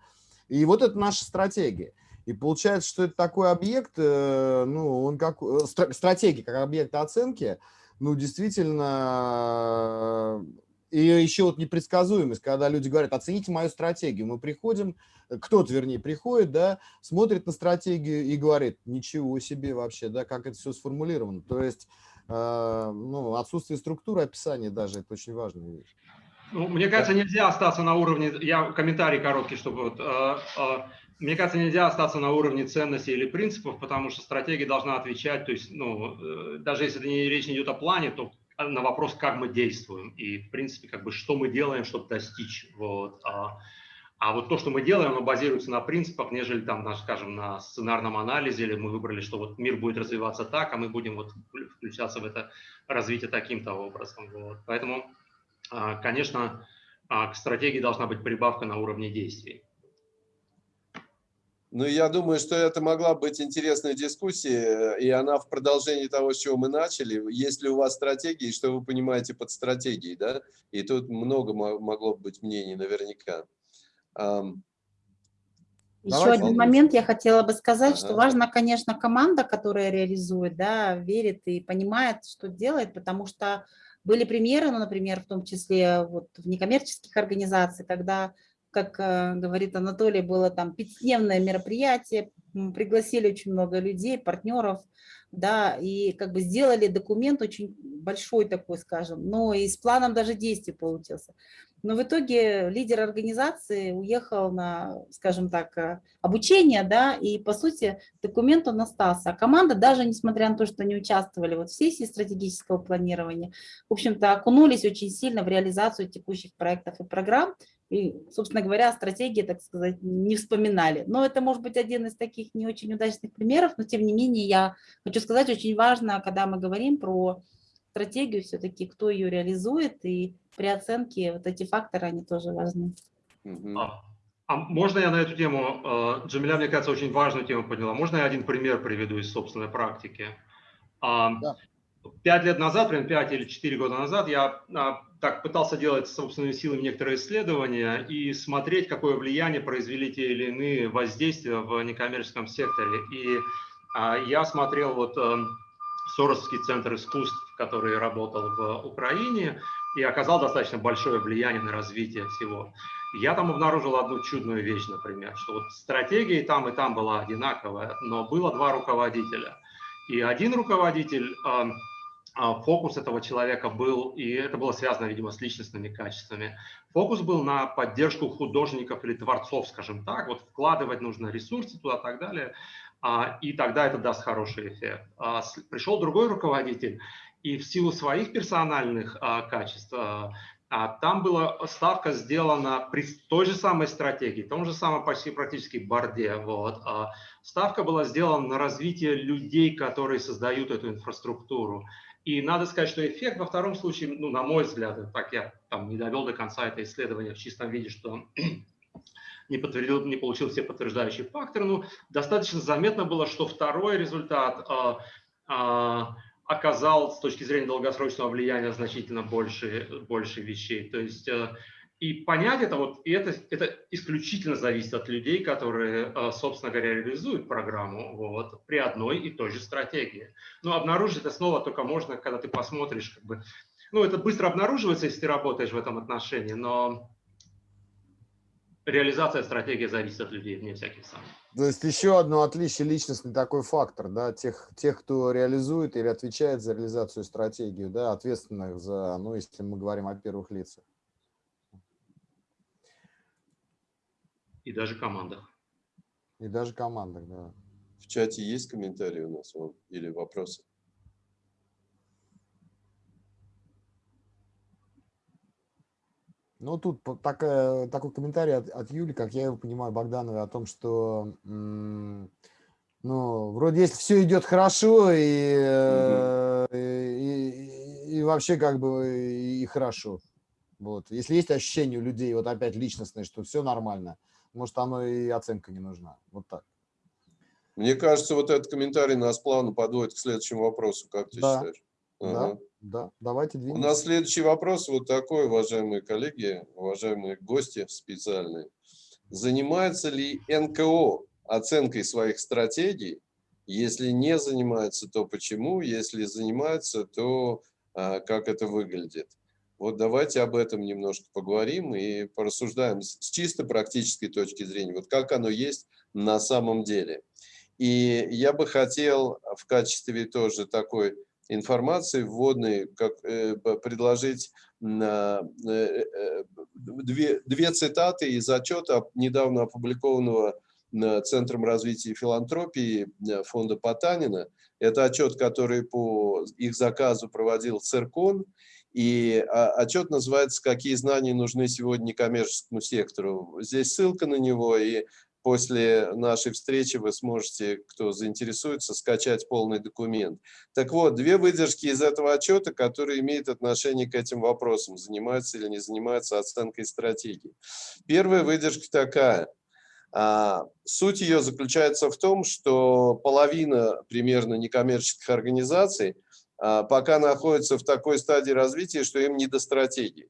и вот это наша стратегия. И получается, что это такой объект, э, ну, он как, э, стра- стратегия как объект оценки, ну, действительно, э, и еще вот непредсказуемость, когда люди говорят, оцените мою стратегию. Мы приходим, э, кто-то, вернее, приходит, да, смотрит на стратегию и говорит, ничего себе вообще, да, как это все сформулировано. То есть, э, ну, отсутствие структуры описания даже, это очень важная вещь. Ну, мне кажется, нельзя остаться на уровне, я комментарий короткий, чтобы вот, э, э, мне кажется, нельзя остаться на уровне ценностей или принципов, потому что стратегия должна отвечать, то есть, ну, э, даже если не, речь не идет о плане, то на вопрос, как мы действуем и, в принципе, как бы, что мы делаем, чтобы достичь, вот. А, а вот то, что мы делаем, оно базируется на принципах, нежели там, на, скажем, на сценарном анализе, или мы выбрали, что вот мир будет развиваться так, а мы будем вот включаться в это развитие таким-то образом, вот. Поэтому а, Конечно, а, к стратегии должна быть прибавка на уровне действий. Ну, я думаю, что это могла быть интересная дискуссия, и она в продолжении того, с чего мы начали. Есть ли у вас стратегии, что вы понимаете под стратегией, да? И тут много мо- могло быть мнений наверняка. Еще Давайте, один момент я хотела бы сказать, что Ага. важна, конечно, команда, которая реализует, да, верит и понимает, что делает, потому что были примеры, ну, например, в том числе вот в некоммерческих организациях, когда, как э, говорит Анатолий, было там пятидневное мероприятие, пригласили очень много людей, партнеров, да, и как бы сделали документ очень большой такой, скажем, но и с планом даже действий получился. Но в итоге лидер организации уехал на, скажем так, э, обучение, да, и по сути документ он остался. А команда, даже несмотря на то, что не участвовали вот в сессии стратегического планирования, в общем-то, окунулись очень сильно в реализацию текущих проектов и программ. И, собственно говоря, о стратегии, так сказать, не вспоминали. Но это может быть один из таких не очень удачных примеров, но тем не менее я хочу сказать, очень важно, когда мы говорим про стратегию, все-таки кто ее реализует, и при оценке вот эти факторы, они тоже важны. А, а можно я на эту тему, э, Джамиля, мне кажется, очень важную тему подняла. Можно я один пример приведу из собственной практики? А, Да. Пять лет назад, примерно пять или четыре года назад, я а, так пытался делать собственными силами некоторые исследования и смотреть, какое влияние произвели те или иные воздействия в некоммерческом секторе. И а, я смотрел вот эм, Соросский центр искусств, который работал в Украине, и оказал достаточно большое влияние на развитие всего. Я там обнаружил одну чудную вещь, например, что вот стратегия и там, и там была одинаковая, но было два руководителя. И один руководитель, а, фокус этого человека был, и это было связано, видимо, с личностными качествами, фокус был на поддержку художников или творцов, скажем так, вот вкладывать нужно ресурсы туда и так далее, а, и тогда это даст хороший эффект. А, Пришел другой руководитель, и в силу своих персональных а, качеств а, а, там была ставка сделана при той же самой стратегии, том же самом почти практически борде. Вот. а, Ставка была сделана на развитие людей, которые создают эту инфраструктуру. И надо сказать, что эффект во втором случае, ну, на мой взгляд, так я там не довел до конца это исследование в чистом виде, что [clears throat] не, подтвердил, не получил все подтверждающие факторы, но достаточно заметно было, что второй результат а, а, оказал с точки зрения долгосрочного влияния значительно больше, больше вещей. То есть э, и понять это, вот, и это, это исключительно зависит от людей, которые, э, собственно говоря, реализуют программу вот, при одной и той же стратегии. Но обнаружить это снова только можно, когда ты посмотришь, как бы, ну, это быстро обнаруживается, если ты работаешь в этом отношении, но реализация стратегии зависит от людей, вне всяких сомнений. То есть еще одно отличие личностный такой фактор, да, тех, тех, кто реализует или отвечает за реализацию стратегии, да, ответственных за, ну, если мы говорим о первых лицах. И даже командах. И даже командах, да. В чате есть комментарии у нас или вопросы? Ну, тут такая, такой комментарий от, от Юли, как я его понимаю, Богдановой, о том, что, ну, вроде если все идет хорошо, и, э, и, и- и вообще как бы и, и хорошо. Вот. Если есть ощущение у людей, вот опять личностное, что все нормально, может, оно и оценка не нужна. Вот так. Мне кажется, вот этот комментарий нас плавно подводит к следующему вопросу. Как ты Да. считаешь? Да, Ага. да, давайте У двинемся. нас следующий вопрос вот такой, уважаемые коллеги, уважаемые гости специальные. Занимается ли НКО оценкой своих стратегий? Если не занимается, то почему? Если занимается, то а, как это выглядит? Вот давайте об этом немножко поговорим и порассуждаем с чисто практической точки зрения. Вот как оно есть на самом деле. И я бы хотел в качестве тоже такой информации вводной как, э, предложить э, э, две, две цитаты из отчета, недавно опубликованного Центром развития филантропии э, фонда Потанина. Это отчет, который по их заказу проводил ЦИРКОН. И а, отчет называется «Какие знания нужны сегодня некоммерческому сектору». Здесь ссылка на него, и после нашей встречи вы сможете, кто заинтересуется, скачать полный документ. Так вот, две выдержки из этого отчета, которые имеют отношение к этим вопросам, занимаются или не занимаются оценкой стратегии. Первая выдержка такая. А, Суть ее заключается в том, что половина примерно некоммерческих организаций пока находится в такой стадии развития, что им не до стратегии.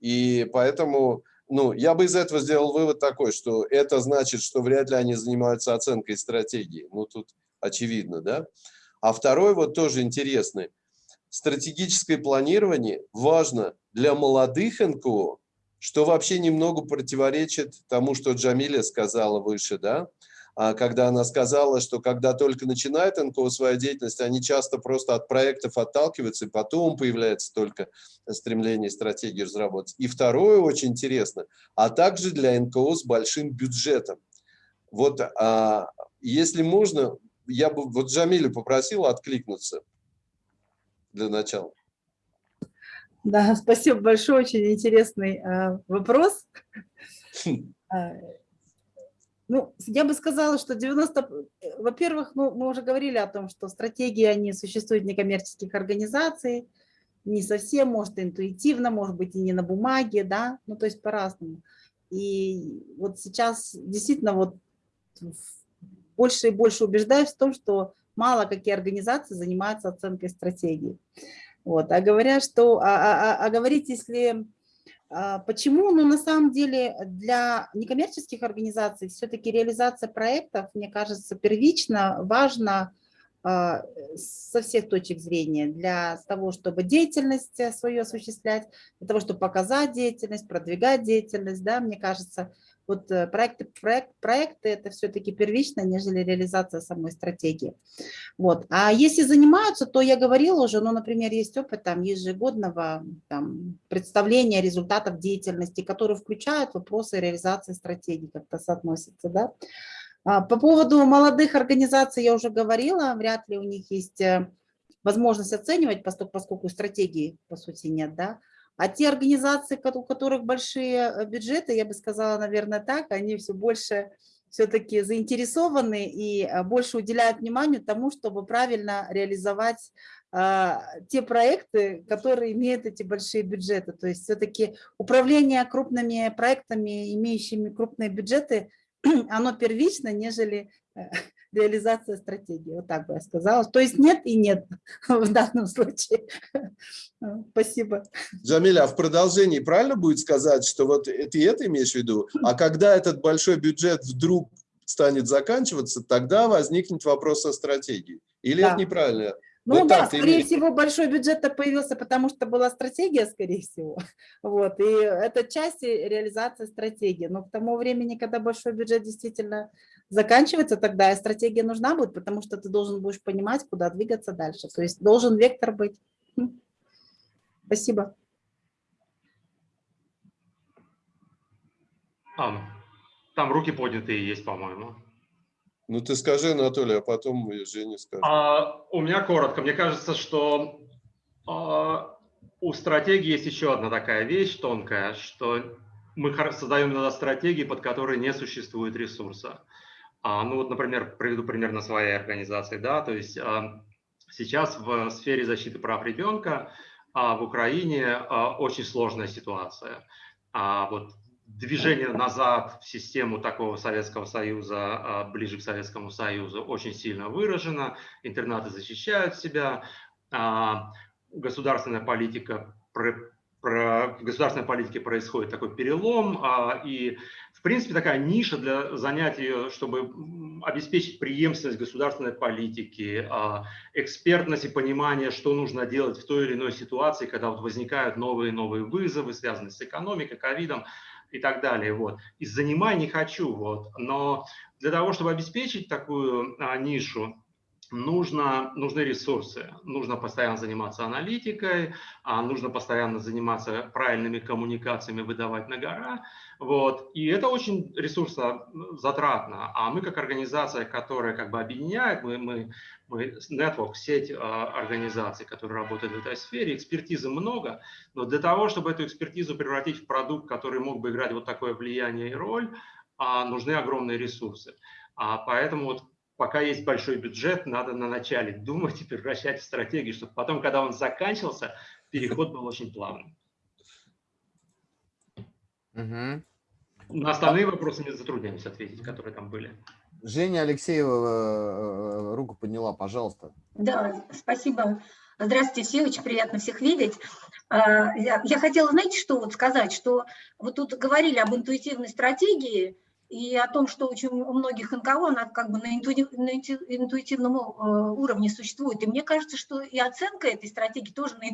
И поэтому ну, я бы из этого сделал вывод такой, что это значит, что вряд ли они занимаются оценкой стратегии. Ну, тут очевидно, да? А второй вот тоже интересный. Стратегическое планирование важно для молодых НКО, что вообще немного противоречит тому, что Джамиля сказала выше, да? А когда она сказала, что когда только начинает НКО свою деятельность, они часто просто от проектов отталкиваются, и потом появляется только стремление стратегии разработать. И второе очень интересно, а также для НКО с большим бюджетом. Вот а, если можно, я бы вот Джамилю попросил откликнуться для начала. Да, спасибо большое, очень интересный э, вопрос. [laughs] Ну, я бы сказала, что 90... э, Во-первых, ну, мы уже говорили о том, что стратегии, они существуют в некоммерческих организаций, не совсем, может, интуитивно, может быть, и не на бумаге, да, ну, то есть по-разному. И вот сейчас действительно вот больше и больше убеждаюсь в том, что мало какие организации занимаются оценкой стратегии. Вот. А говоря, что, а, а, а, а говорить, если Почему? Ну, на самом деле, для некоммерческих организаций все-таки реализация проектов, мне кажется, первично важно а, со всех точек зрения. Для того, чтобы деятельность э, свою осуществлять, для того, чтобы показать деятельность, продвигать деятельность, да, мне кажется, вот э, проекты, проект, проекты это все-таки первично, нежели реализация самой стратегии. Вот. А если занимаются, то я говорила уже, ну, например, есть опыт там ежегодного там, представления результатов деятельности, которые включают вопросы реализации стратегии, как-то соотносятся, да. А, По поводу молодых организаций я уже говорила, вряд ли у них есть э, возможность оценивать, поскольку стратегии, по сути, нет, да. А те организации, у которых большие э, бюджеты, я бы сказала, наверное, так, они все больше все-таки заинтересованы и э, больше уделяют вниманию тому, чтобы правильно реализовать а, те проекты, которые имеют эти большие бюджеты. То есть все-таки управление крупными проектами, имеющими крупные бюджеты, [clears throat] оно первично, нежели э, реализация стратегии. Вот так бы я сказала. То есть нет и нет [laughs] в данном случае. [laughs] Спасибо. Джамиля, а в продолжении правильно будет сказать, что вот ты это имеешь в виду? А когда этот большой бюджет вдруг станет заканчиваться, тогда возникнет вопрос о стратегии. Или Да. это неправильно? Ну Вот да, так скорее имеешь. всего, большой бюджет появился, потому что была стратегия, скорее всего. [laughs] Вот, и это часть реализации стратегии. Но к тому времени, когда большой бюджет действительно заканчивается, тогда и стратегия нужна будет, потому что ты должен будешь понимать, куда двигаться дальше. То есть должен вектор быть. Хм. Спасибо. А, Там руки поднятые есть, по-моему. Ну, ты скажи, Анатолий, а потом Женя скажет. А, у меня коротко. Мне кажется, что а, у стратегии есть еще одна такая вещь тонкая, что мы создаем иногда стратегии, под которые не существует ресурса. А, ну вот, например, приведу пример на своей организации. Да? То есть а, сейчас в сфере защиты прав ребенка а, в Украине а, очень сложная ситуация. А, вот движение назад в систему такого Советского Союза, а, ближе к Советскому Союзу, очень сильно выражено. Интернаты защищают себя. А, государственная политика в государственной политике происходит такой перелом, а, и, в принципе, такая ниша для занятия, чтобы обеспечить преемственность государственной политики, экспертность и понимание, что нужно делать в той или иной ситуации, когда вот возникают новые и новые вызовы, связанные с экономикой, ковидом и так далее. Вот. И занимай не хочу, вот. но для того, чтобы обеспечить такую а, нишу, нужно, нужны ресурсы. Нужно постоянно заниматься аналитикой, а нужно постоянно заниматься правильными коммуникациями, выдавать на гора. Вот. И это очень ресурсозатратно. А мы как организация, которая как бы объединяет, мы, мы, мы network, сеть а, организаций, которые работают в этой сфере, экспертизы много, но для того, чтобы эту экспертизу превратить в продукт, который мог бы играть вот такое влияние и роль, а, нужны огромные ресурсы. Поэтому вот пока есть большой бюджет, надо на начале думать и превращать в стратегию, чтобы потом, когда он заканчивался, переход был очень плавным. Угу. На остальные вопросы не затрудняемся ответить, которые там были. Женя Алексеева э, руку подняла, пожалуйста. Да, спасибо. Здравствуйте все, очень приятно всех видеть. А, я, я хотела, знаете, что вот сказать, что вот тут говорили об интуитивной стратегии, и о том, что очень у многих НКО она как бы на, интуитивном э, уровне существует. И мне кажется, что и оценка этой стратегии тоже на,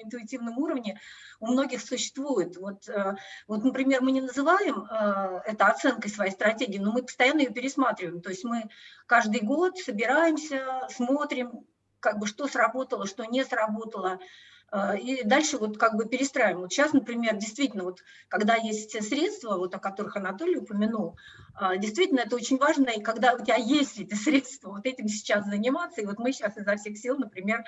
интуитивном уровне у многих существует. Вот, э, вот, например, мы не называем э, это оценкой своей стратегии, но мы постоянно ее пересматриваем. То есть мы каждый год собираемся, смотрим, как бы что сработало, что не сработало, и дальше вот как бы перестраиваем. Вот сейчас, например, действительно, вот когда есть средства, вот о которых Анатолий упомянул, а, действительно это очень важно, и когда у тебя есть эти средства, вот этим сейчас заниматься, и вот мы сейчас изо всех сил, например,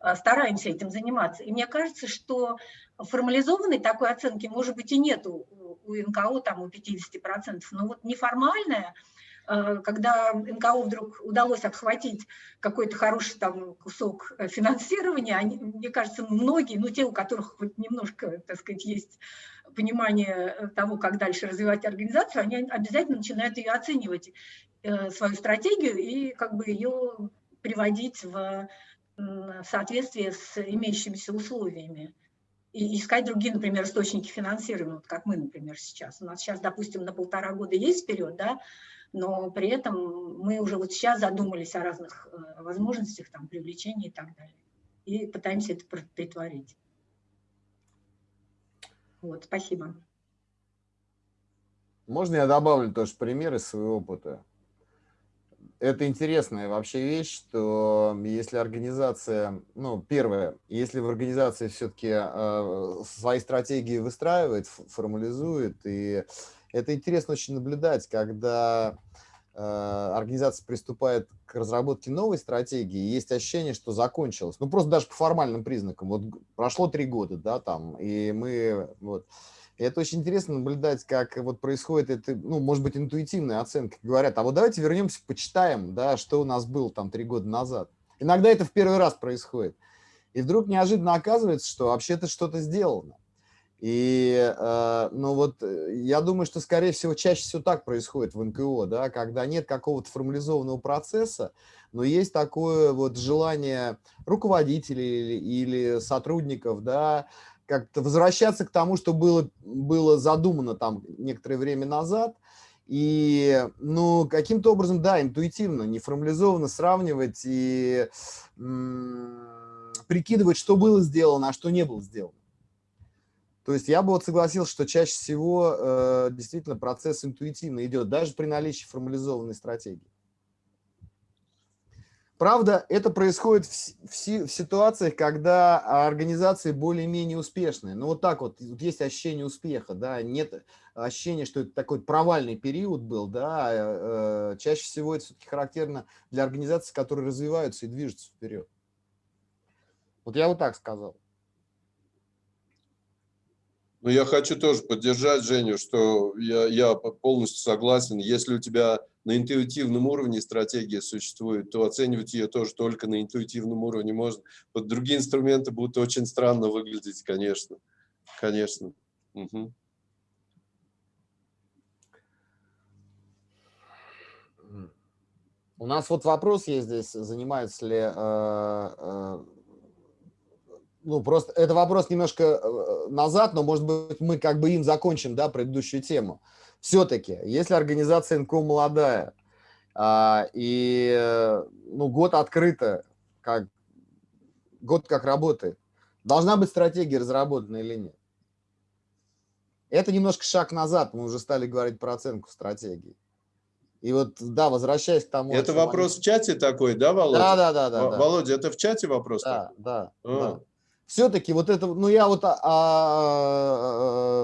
а, стараемся этим заниматься. И мне кажется, что формализованной такой оценки, может быть, и нет у, НКО, там, у 50%, но вот неформальная, когда НКО вдруг удалось обхватить какой-то хороший там кусок э, финансирования, они, мне кажется, многие, ну те, у которых хоть немножко, так сказать, есть понимание э, того, как дальше развивать организацию, они обязательно начинают ее оценивать, свою стратегию и как бы ее приводить в соответствие с имеющимися условиями и искать другие, например, источники финансирования, вот как мы, например, сейчас. У нас сейчас, допустим, на полтора года есть вперед, да, но при этом мы уже вот сейчас задумались о разных э, возможностях, там, привлечения и так далее. И пытаемся это притворить. Вот, спасибо. Можно я добавлю тоже пример из своего опыта? Это интересная вообще вещь, что если организация, ну, первое, если в организации все-таки э, свои стратегии выстраивает, формализует и это интересно очень наблюдать, когда э, организация приступает к разработке новой стратегии, есть ощущение, что закончилось. Ну, просто даже по формальным признакам. Вот прошло три года, да, там, и мы, вот. Это очень интересно наблюдать, как вот происходит это, ну, может быть, интуитивная оценка. Говорят, а вот давайте вернемся, почитаем, да, что у нас было там три года назад. Иногда это в первый раз происходит. И вдруг неожиданно оказывается, что вообще-то что-то сделано. И, э, ну вот, э, я думаю, что, скорее всего, чаще всего так происходит в НКО, да, когда нет какого-то формализованного процесса, но есть такое вот желание руководителей или, или сотрудников, да, как-то возвращаться к тому, что было, было задумано там некоторое время назад, и, ну, каким-то образом, да, интуитивно, неформализованно сравнивать и прикидывать, что было сделано, а что не было сделано. То есть я бы вот согласился, что чаще всего э, действительно процесс интуитивно идет, даже при наличии формализованной стратегии. Правда, это происходит в, в в ситуациях, когда организации более-менее успешные. Ну вот так вот, вот есть ощущение успеха, да, нет ощущения, что это такой провальный период был, да, э, э, чаще всего это все-таки характерно для организаций, которые развиваются и движутся вперед. Вот я вот так сказал. Ну, я хочу тоже поддержать Женю, что я, я полностью согласен. Если у тебя на интуитивном уровне стратегия существует, то оценивать ее тоже только на интуитивном уровне можно. Под другие инструменты будут очень странно выглядеть, конечно. Конечно. Мгм. У нас вот вопрос есть здесь, занимается ли, э, э, ну просто это вопрос немножко э, назад, но может быть мы как бы им закончим, да, предыдущую тему. Все-таки, если организация НКО молодая, а, и ну, год открыто, как, год как работает, должна быть стратегия разработана или нет? Это немножко шаг назад, мы уже стали говорить про оценку стратегии. И вот, да, возвращаясь к тому... Это вопрос в чате такой, да, Володя? Да, да, да, да. Во- да. Володя, это в чате вопрос? Да, такой? да, А. да. Все-таки вот это, ну я вот, а, а,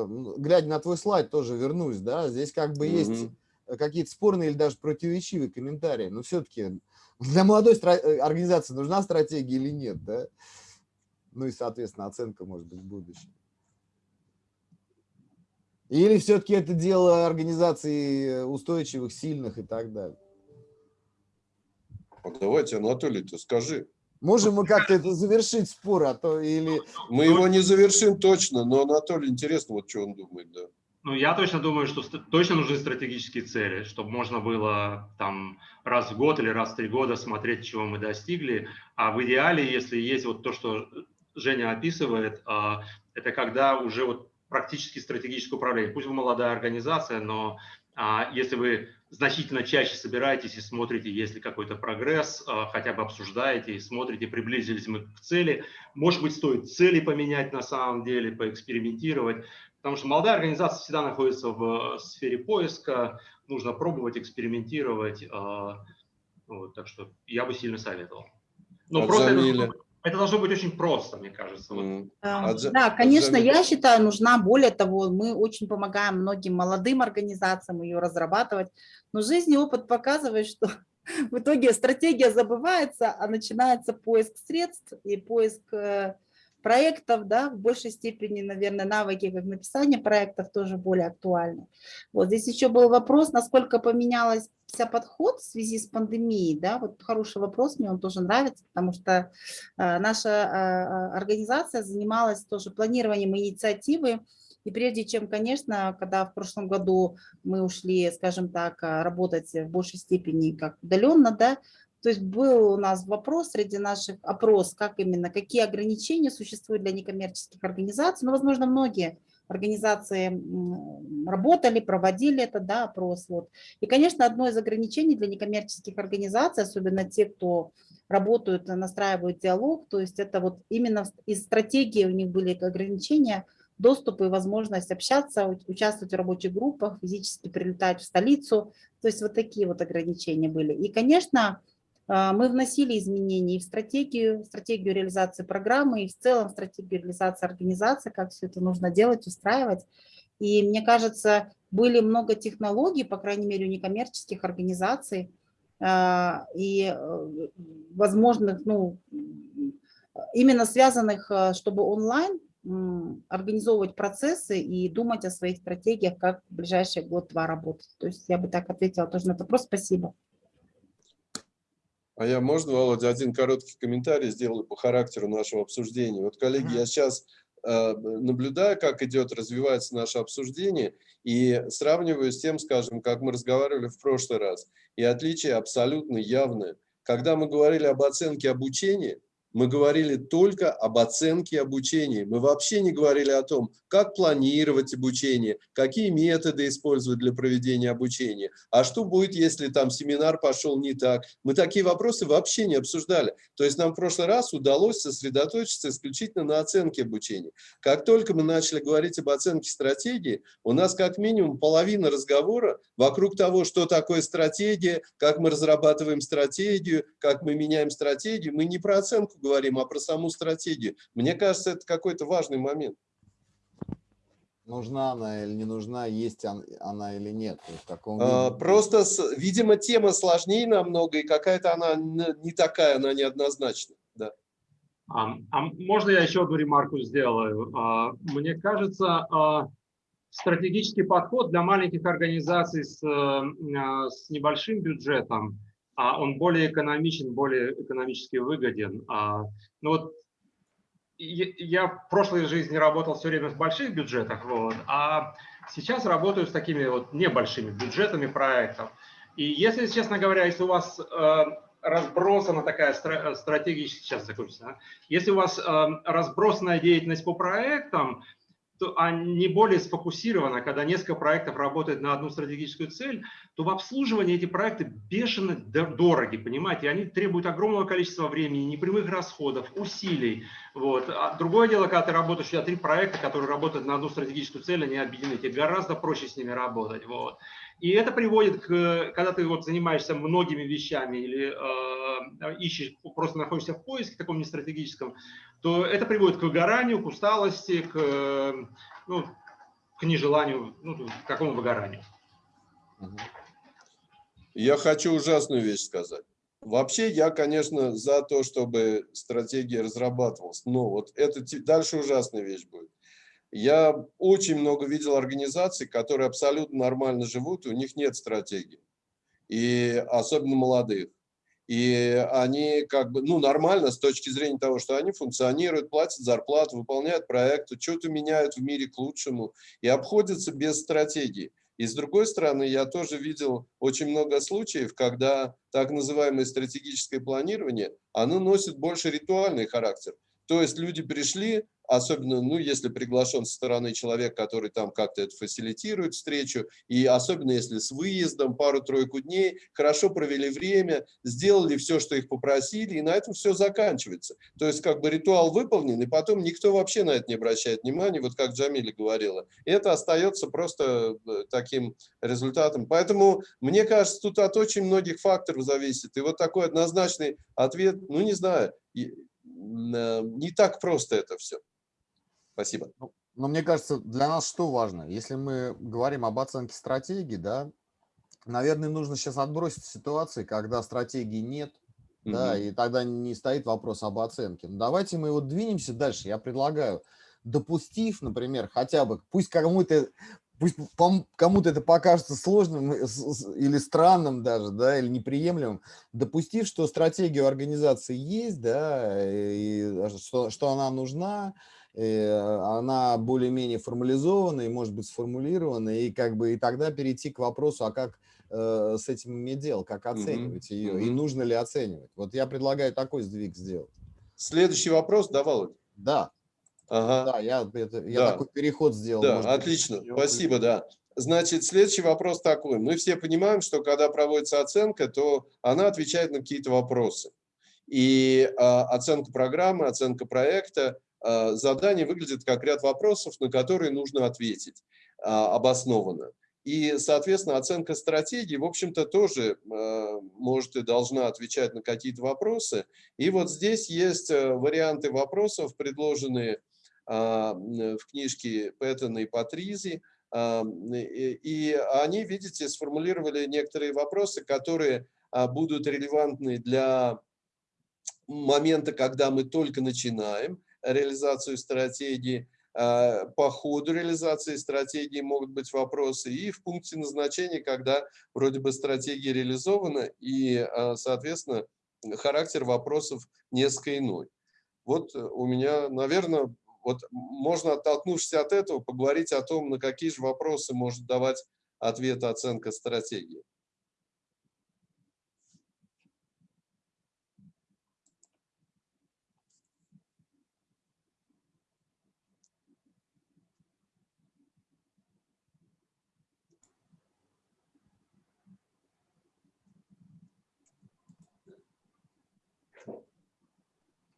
а, глядя на твой слайд, тоже вернусь, да, здесь как бы есть Мгм. какие-то спорные или даже противоречивые комментарии, но все-таки для молодой э, организации нужна стратегия или нет, да? Ну и, соответственно, оценка может быть в будущем. Или все-таки это дело организаций устойчивых, сильных и так далее. А Давайте, Анатолий, ты скажи. Можем мы как-то это завершить спор, а то или... Мы его не завершим точно, но Анатолий, интересно, вот что он думает, да. Ну, я точно думаю, что точно нужны стратегические цели, чтобы можно было там раз в год или раз в три года смотреть, чего мы достигли. А в идеале, если есть вот то, что Женя описывает, а, это когда уже вот практически стратегическое управление. Пусть вы молодая организация, но а, если вы значительно чаще собираетесь и смотрите, есть ли какой-то прогресс, а, хотя бы обсуждаете и смотрите, приблизились мы к цели. Может быть, стоит цели поменять на самом деле, поэкспериментировать. Потому что молодая организация всегда находится в э, сфере поиска, нужно пробовать, экспериментировать. э, Вот, так что я бы сильно советовал. Но А просто это, должно быть- очень просто, мне кажется. Вот. М. А, Да, а конечно, я считаю, нужна, более того, мы очень помогаем многим молодым организациям ее разрабатывать, но жизнь и опыт показывает, что [laughs] в итоге стратегия забывается, а начинается поиск средств и поиск э, проектов, да, в большей степени, наверное, навыки как написание проектов тоже более актуальны. Вот здесь еще был вопрос, насколько поменялась подход в связи с пандемией, да, вот хороший вопрос, мне он тоже нравится, потому что э, наша э, организация занималась тоже планированием инициативы, и прежде чем, конечно, когда в прошлом году мы ушли, скажем так, э, работать в большей степени как удаленно, да, то есть был у нас вопрос среди наших опрос, как именно, какие ограничения существуют для некоммерческих организаций. Ну, возможно, многие организации работали, проводили это, да, опрос. Вот. И, конечно, одно из ограничений для некоммерческих организаций, особенно те, кто работают, настраивают диалог, то есть это вот именно из стратегии у них были ограничения, доступ и возможность общаться, участвовать в рабочих группах, физически прилетать в столицу. То есть вот такие вот ограничения были. И, конечно, мы вносили изменения и в стратегию, стратегию реализации программы, и в целом стратегию реализации организации, как все это нужно делать, устраивать. И мне кажется, были много технологий, по крайней мере, у некоммерческих организаций, а, и э, возможных, ну, именно связанных, э, чтобы онлайн организовывать процессы и думать о своих стратегиях, как в ближайший год-два работать. То есть я бы так ответила тоже на этот вопрос. Спасибо. А я, можно, Володя, один короткий комментарий сделаю по характеру нашего обсуждения? Вот, коллеги, я сейчас э, наблюдаю, как идет, развивается наше обсуждение, и сравниваю с тем, скажем, как мы разговаривали в прошлый раз. И отличие абсолютно явное. Когда мы говорили об оценке обучения, мы говорили только об оценке обучения. Мы вообще не говорили о том, как планировать обучение, какие методы использовать для проведения обучения, а что будет, если там семинар пошел не так. Мы такие вопросы вообще не обсуждали. То есть нам в прошлый раз удалось сосредоточиться исключительно на оценке обучения. Как только мы начали говорить об оценке стратегии, у нас как минимум половина разговора вокруг того, что такое стратегия, как мы разрабатываем стратегию, как мы меняем стратегию. Мы не про оценку говорим, а про саму стратегию. Мне кажется, это какой-то важный момент. Нужна она или не нужна, есть она или нет? В каком а, просто, видимо, тема сложнее намного, и какая-то она не такая, она неоднозначна. Да. А, а можно я еще одну ремарку сделаю? А, мне кажется, а, стратегический подход для маленьких организаций с, а, с небольшим бюджетом, а он более экономичен, более экономически выгоден. А, ну вот я в прошлой жизни работал все время в больших бюджетах, вот, а сейчас работаю с такими вот небольшими бюджетами проектов. И если, честно говоря, если у вас э, разбросана такая стратегия, сейчас закончится, а? если у вас э, разбросанная деятельность по проектам, а не более сфокусировано, когда несколько проектов работают на одну стратегическую цель, то в обслуживании эти проекты бешено дороги, понимаете, они требуют огромного количества времени, непрямых расходов, усилий. Вот. А другое дело, когда ты работаешь, у тебя три проекта, которые работают на одну стратегическую цель, они объединены, тебе гораздо проще с ними работать. Вот. И это приводит к, когда ты вот занимаешься многими вещами или э, ищешь, просто находишься в поиске таком нестратегическом, то это приводит к выгоранию, к усталости, к, ну, к нежеланию, ну, к какому выгоранию. Я хочу ужасную вещь сказать. Вообще, я, конечно, за то, чтобы стратегия разрабатывалась, но вот это дальше ужасная вещь будет. Я очень много видел организаций, которые абсолютно нормально живут, и у них нет стратегии, и особенно молодых. И они как бы, ну, нормально с точки зрения того, что они функционируют, платят зарплату, выполняют проекты, что-то меняют в мире к лучшему и обходятся без стратегии. И с другой стороны, я тоже видел очень много случаев, когда так называемое стратегическое планирование, оно носит больше ритуальный характер. То есть люди пришли, особенно, ну, если приглашен со стороны человек, который там как-то это фасилитирует встречу, и особенно если с выездом пару-тройку дней, хорошо провели время, сделали все, что их попросили, и на этом все заканчивается. То есть как бы ритуал выполнен, и потом никто вообще на это не обращает внимания, вот как Джамиля говорила. И это остается просто э, таким результатом. Поэтому, мне кажется, тут от очень многих факторов зависит. И вот такой однозначный ответ, ну, не знаю, э, не так просто это все. Спасибо. Ну, но мне кажется, для нас что важно? Если мы говорим об оценке стратегии, да, наверное, нужно сейчас отбросить ситуации, когда стратегии нет, угу. да, и тогда не стоит вопрос об оценке. Но давайте мы вот двинемся дальше. Я предлагаю, допустив, например, хотя бы, пусть кому-то пусть кому-то это покажется сложным или странным даже, да, или неприемлемым, допустив, что стратегия у организации есть, да, и что, что она нужна, она более-менее формализована и может быть сформулирована, и как бы и тогда перейти к вопросу, а как э, с этим иметь дело, как оценивать mm -hmm. ее, mm -hmm. и нужно ли оценивать. Вот я предлагаю такой сдвиг сделать. Следующий вопрос, да, Володь? Да. Ага. Да, я, это, я да. такой переход сделал. Да, может, отлично, спасибо, да. Значит, следующий вопрос такой. Мы все понимаем, что когда проводится оценка, то она отвечает на какие-то вопросы. И э, оценка программы, оценка проекта задание выглядит как ряд вопросов, на которые нужно ответить а, обоснованно. И, соответственно, оценка стратегии, в общем-то, тоже а, может и должна отвечать на какие-то вопросы. И вот здесь есть варианты вопросов, предложенные в книжке Пэттона и Патризи. И они, видите, сформулировали некоторые вопросы, которые будут релевантны для момента, когда мы только начинаем, реализацию стратегии, а, по ходу реализации стратегии могут быть вопросы, и в пункте назначения, когда вроде бы стратегия реализована, и, а, соответственно, характер вопросов несколько иной. Вот у меня, наверное, вот можно, оттолкнувшись от этого, поговорить о том, на какие же вопросы может давать ответ оценка стратегии.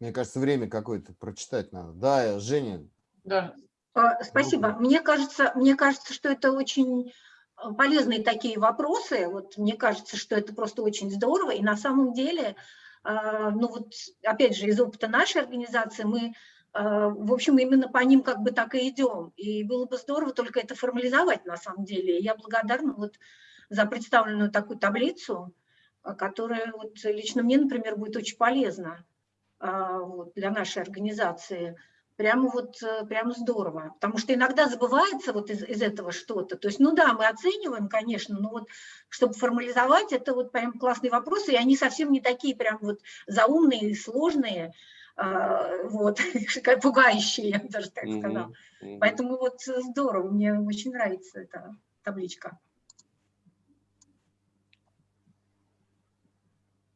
Мне кажется, время какое-то прочитать надо. Да, Женя, Да, А, Спасибо. Мне кажется, мне кажется, что это очень э, полезные такие вопросы. Вот мне кажется, что это просто очень здорово. И на самом деле, а, ну вот опять же из опыта нашей организации мы, а, в общем, именно по ним как бы так и идем. И было бы здорово только это формализовать на самом деле. Я благодарна вот за представленную такую таблицу, которая вот лично мне, например, будет очень полезна вот, для нашей организации прямо вот э, прямо здорово, потому что иногда забывается вот из, из этого что-то. То есть, ну да, мы оцениваем, конечно, но вот чтобы формализовать, это вот прям классные вопросы, и они совсем не такие прям вот заумные и сложные, а, вот, [laughs] пугающие, я даже так сказала. Поэтому вот здорово, мне очень нравится эта табличка.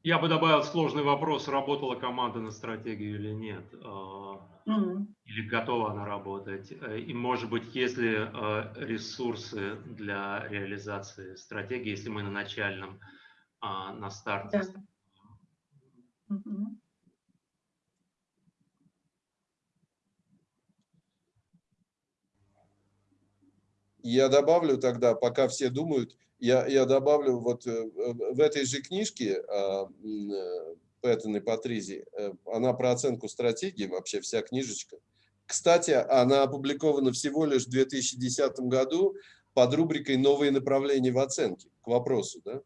Я бы добавил сложный вопрос, работала команда на стратегию или нет, М. или готова она работать. Э, И, может быть, есть ли э, ресурсы для реализации стратегии, если мы на начальном, а, на старте. Да. Мгм. Я добавлю тогда, пока все думают, я, я добавлю вот э, в этой же книжке а, э, Пэттон и Патризи, э, она про оценку стратегии, вообще вся книжечка. Кстати, она опубликована всего лишь в 2010 году под рубрикой «Новые направления в оценке» к вопросу. Да?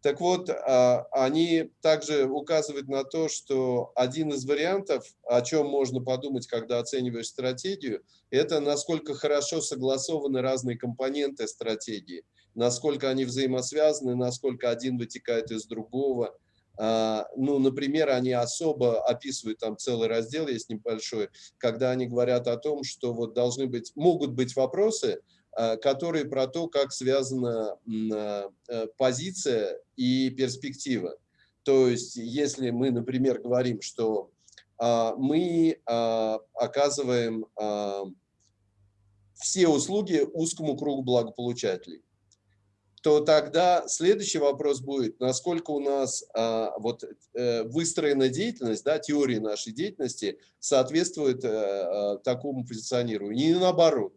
Так вот, а, они также указывают на то, что один из вариантов, о чем можно подумать, когда оцениваешь стратегию, это насколько хорошо согласованы разные компоненты стратегии, насколько они взаимосвязаны, насколько один вытекает из другого. А, Ну, например, они особо описывают, там целый раздел есть небольшой, когда они говорят о том, что вот должны быть, могут быть вопросы, а, которые про то, как связана а, э, позиция и перспектива. То есть, если мы, например, говорим, что мы оказываем все услуги узкому кругу благополучателей, то тогда следующий вопрос будет, насколько у нас а, вот э, выстроена деятельность, да, теория нашей деятельности соответствует э, э, такому позиционированию, не наоборот.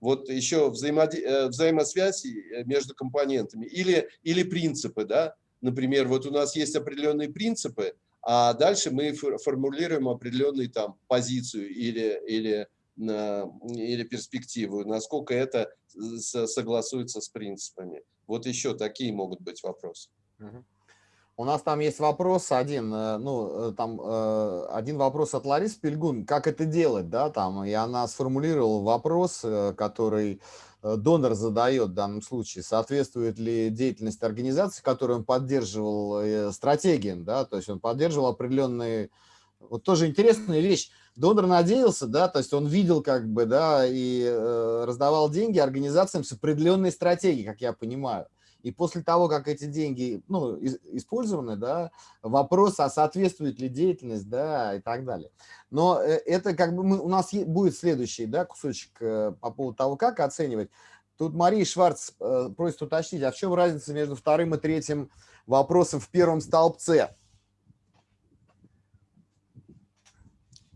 Вот еще взаимоди- э, взаимосвязь э, между компонентами или, или принципы, да, например, вот у нас есть определенные принципы, а дальше мы фор- формулируем определенную там позицию или, или, или перспективу, насколько это согласуется с принципами. Вот еще такие могут быть вопросы. У нас там есть вопрос один, э, ну, э, там э, один вопрос от Ларисы Пельгун, как это делать, да, там, и она сформулировала вопрос, э, который э, донор задает в данном случае, соответствует ли деятельность организации, которую он поддерживал, э, стратегиям, да, то есть он поддерживал определенные, вот тоже интересная вещь, донор надеялся, да, то есть он видел как бы, да, и э, раздавал деньги организациям с определенной стратегией, как я понимаю. И после того, как эти деньги ну, использованы, да, вопрос, а соответствует ли деятельность, да, и так далее. Но э, это как бы мы, у нас будет следующий да, кусочек э, по поводу того, как оценивать. Тут Мария Шварц э, просит уточнить, а в чем разница между вторым и третьим вопросом в первом столбце?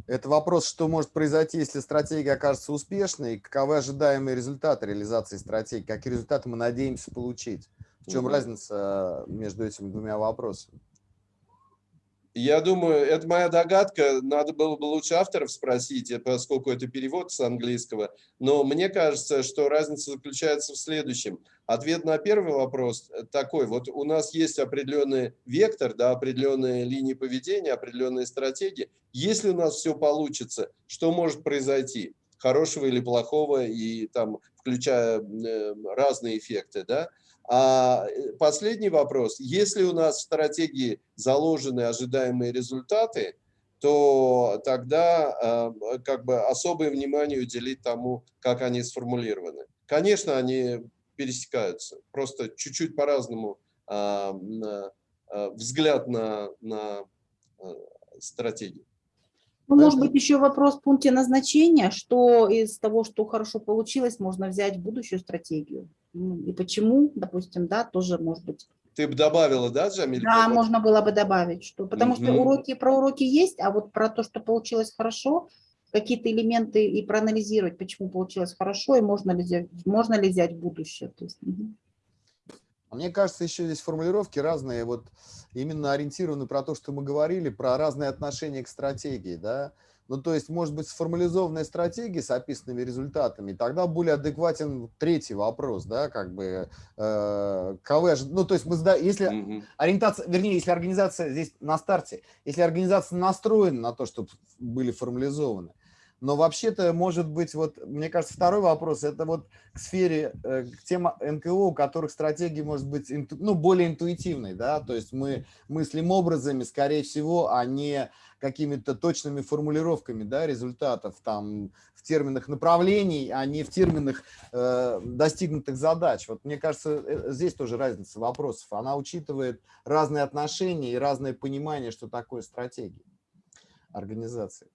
Это вопрос, что может произойти, если стратегия окажется успешной, и каковы ожидаемые результаты реализации стратегии, какие результаты мы надеемся получить. В чем Мгм. разница э, между этими двумя вопросами? Я думаю, это моя догадка, надо было бы лучше авторов спросить, э, поскольку это перевод с английского, но мне кажется, что разница заключается в следующем. Ответ на первый вопрос э, такой, вот у нас есть определенный вектор, да, определенные линии поведения, определенные стратегии. Если у нас все получится, что может произойти? Хорошего или плохого, и там, включая э, разные эффекты, да? А э, последний вопрос. Если у нас в стратегии заложены ожидаемые результаты, то тогда э, как бы особое внимание уделить тому, как они сформулированы. Конечно, они пересекаются, просто чуть-чуть по-разному а, а, взгляд на, на а, стратегию. Ну, может быть, еще вопрос в пункте назначения, что из того, что хорошо получилось, можно взять в будущую стратегию. И почему, допустим, да, тоже может быть ты бы добавила, да, Джамиль? Да, можно было бы добавить, что, потому что Мгм. уроки про уроки есть, а вот про то, что получилось хорошо, какие-то элементы и проанализировать, почему получилось хорошо, и можно ли взять, можно ли взять будущее. То есть. А Мне кажется, еще здесь формулировки разные, вот именно ориентированы про то, что мы говорили, про разные отношения к стратегии, да. Ну, то есть, может быть, сформализованная стратегия с описанными результатами, тогда более адекватен третий вопрос, да, как бы, э, кого ожи- ну, то есть, мы, если ориентация, вернее, если организация здесь на старте, если организация настроена на то, чтобы были формализованы, но вообще-то, может быть, вот, мне кажется, второй вопрос, это вот к сфере, э, к тем НКО, у которых стратегия может быть, инту- ну, более интуитивной, да, то есть мы мыслим образами, скорее всего, а не какими-то точными формулировками, да, результатов, там, в терминах направлений, а не в терминах э, достигнутых задач. Вот мне кажется, э, здесь тоже разница вопросов. Она учитывает разные отношения и разное понимание, что такое стратегия организации.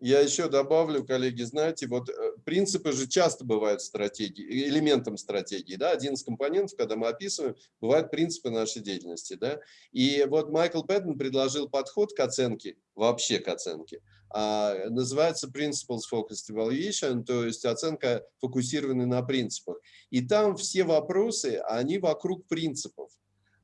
Я еще добавлю, коллеги, знаете, вот э, принципы же часто бывают стратегии, элементом стратегии, да, один из компонентов, когда мы описываем, бывают принципы нашей деятельности, да, и вот Майкл Пэттон предложил подход к оценке, вообще к оценке, а, называется Principles Focused Evaluation, то есть оценка, фокусированная на принципах, и там все вопросы, они вокруг принципов,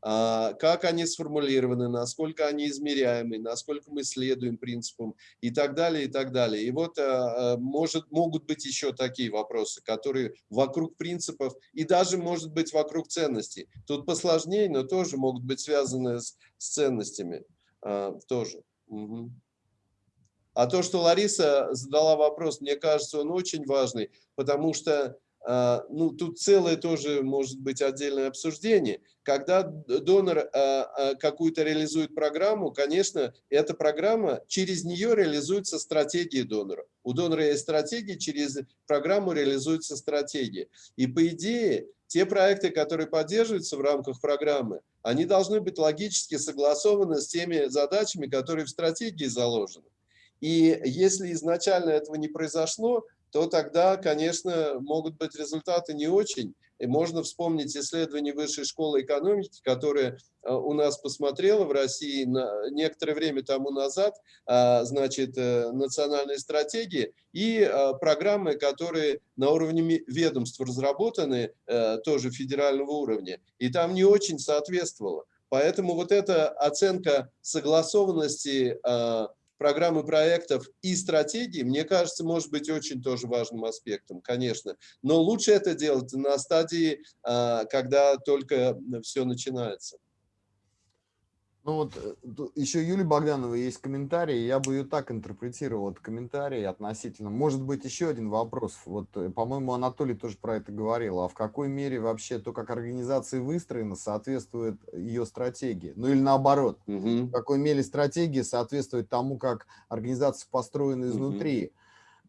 как они сформулированы, насколько они измеряемы, насколько мы следуем принципам и так далее, и так далее. И вот а, а, может, могут быть еще такие вопросы, которые вокруг принципов и даже, может быть, вокруг ценностей. Тут посложнее, но тоже могут быть связаны с, с ценностями. а, Тоже. Мгм. А то, что Лариса задала вопрос, мне кажется, он очень важный, потому что а, ну, тут целое тоже может быть отдельное обсуждение. Когда донор а, а, какую-то реализует программу, конечно, эта программа, через нее реализуется стратегия донора. У донора есть стратегия, через программу реализуется стратегия. И по идее, те проекты, которые поддерживаются в рамках программы, они должны быть логически согласованы с теми задачами, которые в стратегии заложены. И если изначально этого не произошло, то тогда, конечно, могут быть результаты не очень. И можно вспомнить исследование Высшей школы экономики, которое э, у нас посмотрело в России на некоторое время тому назад, а, значит, э, национальные стратегии и э, программы, которые на уровне ведомств разработаны, э, тоже федерального уровня, и там не очень соответствовало. Поэтому вот эта оценка согласованности а, программы проектов и стратегии, мне кажется, может быть очень тоже важным аспектом, конечно. Но лучше это делать на стадии, а, когда только все начинается. Ну вот э, еще Юлии Богдановой есть комментарий, я бы ее так интерпретировал, этот комментарий относительно. Может быть еще один вопрос, вот, э, по-моему, Анатолий тоже про это говорил, а в какой мере вообще то, как организация выстроена, соответствует ее стратегии? Ну или наоборот, Мгм. в какой мере стратегия соответствует тому, как организация построена изнутри. Э,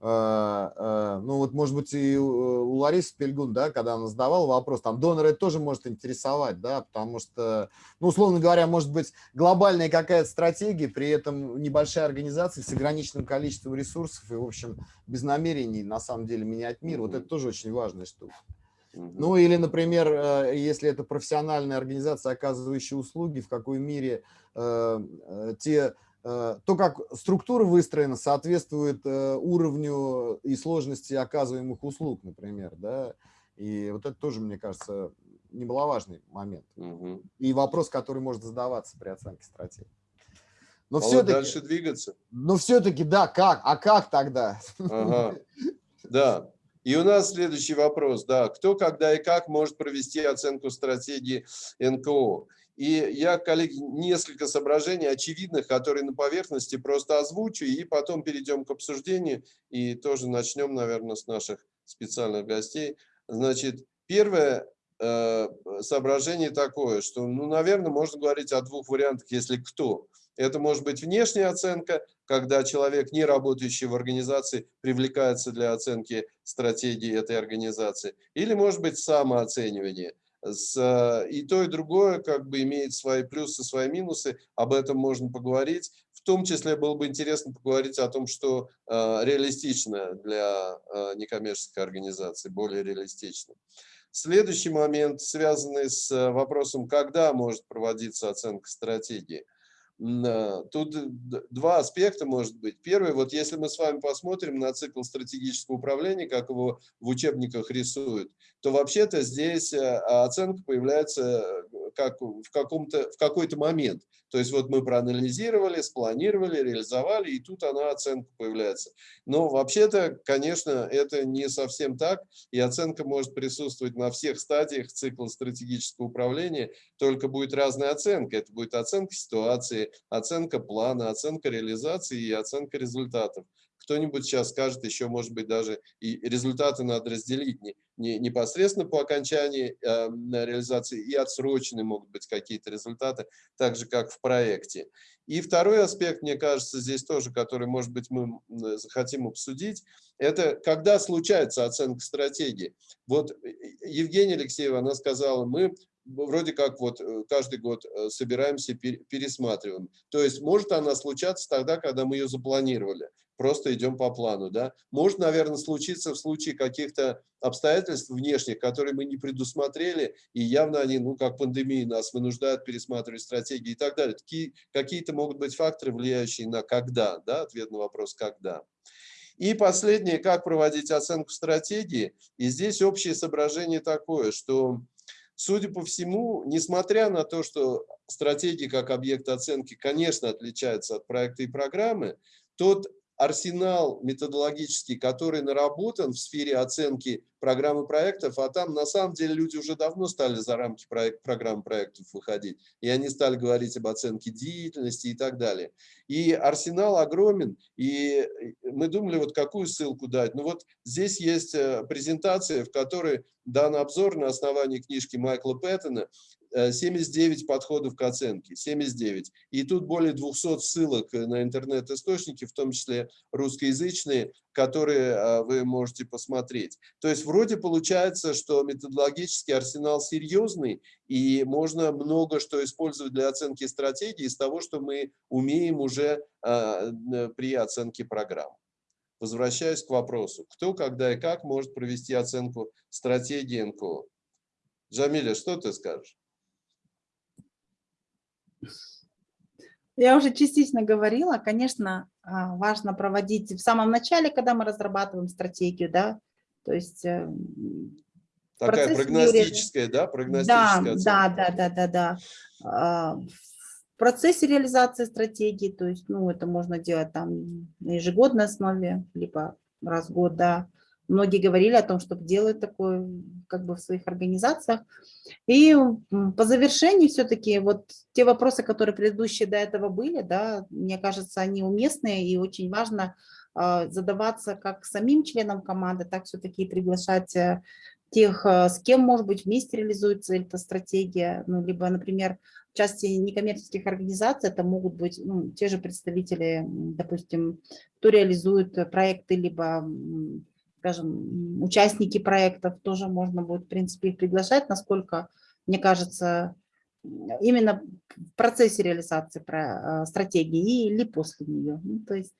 Ну вот, может быть, и у Ларисы Пельгун, да, когда она задавала вопрос, там донора это тоже может интересовать, да, потому что, ну, условно говоря, может быть, глобальная какая-то стратегия, при этом небольшая организация с ограниченным количеством ресурсов и, в общем, без намерений, на самом деле, менять мир. Вот это тоже очень важная штука. Ну или, например, э, если это профессиональная организация, оказывающая услуги, в какой мере те, то, как структура выстроена, соответствует э, уровню и сложности оказываемых услуг, например, да, и вот это тоже, мне кажется, немаловажный момент. Мгм. И вопрос, который может задаваться при оценке стратегии. Но Володь, все-таки, дальше двигаться. но все-таки, да, как? А как тогда? Ага. Да. И у нас следующий вопрос. Да. Кто, когда и как может провести оценку стратегии НКО? И я, коллеги, несколько соображений очевидных, которые на поверхности просто озвучу, и потом перейдем к обсуждению, и тоже начнем, наверное, с наших специальных гостей. Значит, первое э, соображение такое, что, ну, наверное, можно говорить о двух вариантах, если кто. Это может быть внешняя оценка, когда человек, не работающий в организации, привлекается для оценки стратегии этой организации. Или, может быть, самооценивание. С, э, и то, и другое как бы имеет свои плюсы, свои минусы. Об этом можно поговорить. В том числе было бы интересно поговорить о том, что э, реалистично для э, некоммерческой организации, более реалистично. Следующий момент, связанный с э, вопросом, когда может проводиться оценка стратегии. Тут д- два аспекта может быть. Первый, вот если мы с вами посмотрим на цикл стратегического управления, как его в учебниках рисуют, то вообще-то здесь э, оценка появляется э, как в, каком-то, в какой-то момент. То есть вот мы проанализировали, спланировали, реализовали, и тут она, оценка появляется. Но вообще-то, конечно, это не совсем так, и оценка может присутствовать на всех стадиях цикла стратегического управления, только будет разная оценка. Это будет оценка ситуации, оценка плана, оценка реализации и оценка результатов. Кто-нибудь сейчас скажет, еще, может быть, даже и результаты надо разделить не, не непосредственно по окончании э, реализации, и отсроченные могут быть какие-то результаты, так же, как в проекте. И второй аспект, мне кажется, здесь тоже, который, может быть, мы захотим обсудить, это когда случается оценка стратегии. Вот э, Евгения Алексеева, она сказала, мы вроде как вот э, каждый год э, собираемся, пер- пересматриваем. То есть может она случаться тогда, когда мы ее запланировали, просто идем по плану. Да? Может, наверное, случиться в случае каких-то обстоятельств внешних, которые мы не предусмотрели, и явно они, ну, как пандемия, нас вынуждают пересматривать стратегии и так далее. Такие, какие-то могут быть факторы, влияющие на когда, да? ответ на вопрос «когда». И последнее, как проводить оценку стратегии. И здесь общее соображение такое, что Судя по всему, несмотря на то, что стратегии как объект оценки, конечно, отличаются от проекта и программы, тот арсенал методологический, который наработан в сфере оценки программы проектов, а там на самом деле люди уже давно стали за рамки проект, программ проектов выходить, и они стали говорить об оценке деятельности и так далее. И арсенал огромен, и мы думали, вот какую ссылку дать. Ну вот здесь есть э, презентация, в которой дан обзор на основании книжки Майкла Пэттона 79 подходов к оценке, 79. И тут более 200 ссылок на интернет-источники, в том числе русскоязычные, которые а, вы можете посмотреть. То есть вроде получается, что методологический арсенал серьезный, и можно много что использовать для оценки стратегии из того, что мы умеем уже при оценке программ. Возвращаюсь к вопросу, кто, когда и как может провести оценку стратегии НКО. Джамиля, что ты скажешь? Я уже частично говорила, конечно, а, важно проводить в самом начале, когда мы разрабатываем стратегию, да, то есть... э, Такая прогностическая, да, прогностическая Да, оценка. да, да, да, да, да. В процессе реализации стратегии, то есть, ну, это можно делать там на ежегодной основе, либо раз в год, да. Многие говорили о том, чтобы делать такое как бы в своих организациях. И по завершении все-таки вот те вопросы, которые предыдущие до этого были, да, мне кажется, они уместные и очень важно а, задаваться как самим членам команды, так все-таки приглашать э, тех, э, с кем, может быть, вместе реализуется эта стратегия, ну, либо, например, в части некоммерческих организаций это могут быть ну, те же представители, допустим, кто реализует э, проекты, либо, скажем, участники проектов, тоже можно будет, в принципе, их приглашать, насколько, мне кажется, именно в процессе реализации э, стратегии или после нее. Ну, то есть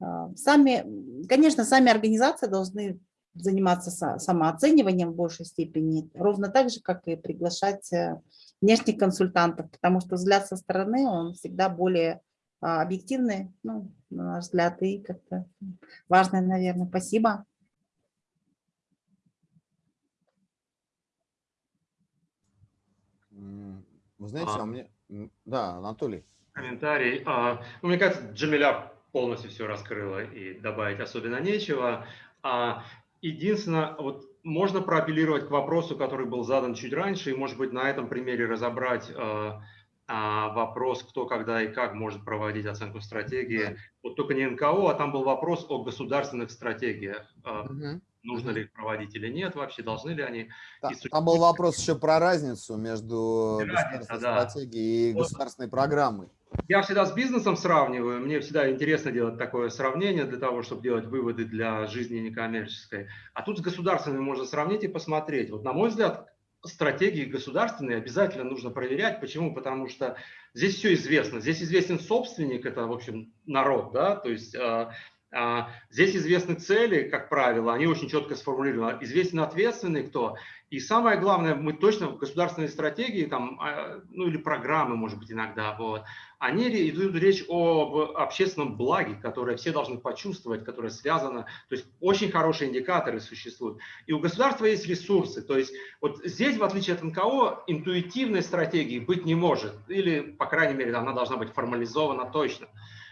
а, Сами, конечно, сами организации должны заниматься са- самооцениванием в большей степени, ровно так же, как и приглашать э, внешних консультантов, потому что взгляд со стороны, он всегда более а, объективный, ну, на наш взгляд, и как-то важный, наверное. Спасибо. Вы знаете, А. а мне... Да, Анатолий. комментарий. А, ну, мне кажется, Джамиля полностью все раскрыла и добавить особенно нечего. А, единственное, вот можно проапеллировать к вопросу, который был задан чуть раньше, и, может быть, на этом примере разобрать а, а, вопрос, кто, когда и как может проводить оценку стратегии. Вот только не НКО, а там был вопрос о государственных стратегиях. Мгм. нужно Мгм. ли их проводить или нет, вообще должны ли они. Та- И Там был вопрос еще про разницу между Разница, государственной да. стратегией и Вот. государственной программой. Я всегда с бизнесом сравниваю, мне всегда интересно делать такое сравнение для того, чтобы делать выводы для жизни некоммерческой. А тут с государственными можно сравнить и посмотреть. Вот на мой взгляд, стратегии государственные обязательно нужно проверять. Почему? Потому что здесь все известно. Здесь известен собственник, это, в общем, народ, да, то есть э, А, здесь известны цели, как правило, они очень четко сформулированы. Известен ответственный кто. И самое главное, мы точно в государственной стратегии, там, а, ну или программы, может быть, иногда, вот, они идут речь об общественном благе, которое все должны почувствовать, которое связано, то есть очень хорошие индикаторы существуют. И у государства есть ресурсы, то есть вот здесь, в отличие от НКО, интуитивной стратегии быть не может, или, по крайней мере, она должна быть формализована точно.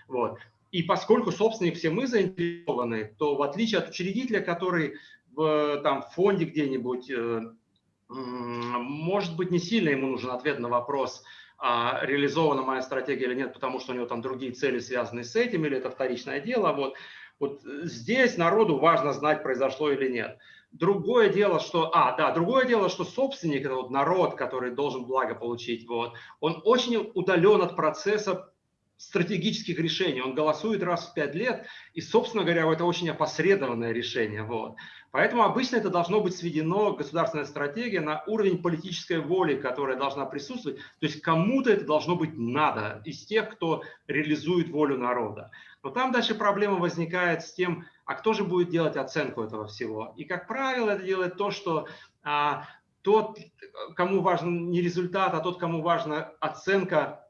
Вот. И поскольку собственник все мы заинтересованы, то в отличие от учредителя, который в там, фонде где-нибудь, э, может быть, не сильно ему нужен ответ на вопрос, реализована моя стратегия или нет, потому что у него там другие цели связаны с этим, или это вторичное дело. Вот, вот здесь народу важно знать, произошло или нет. Другое дело, что, а, да, другое дело, что собственник, это вот народ, который должен благо получить, вот, он очень удален от процесса стратегических решений. Он голосует раз в пять лет, и, собственно говоря, это очень опосредованное решение. Вот. Поэтому обычно это должно быть сведено, государственная стратегия, на уровень политической воли, которая должна присутствовать. То есть кому-то это должно быть надо, из тех, кто реализует волю народа. Но там дальше проблема возникает с тем, а кто же будет делать оценку этого всего. И, как правило, это делает то, что а, тот, кому важен не результат, а тот, кому важна оценка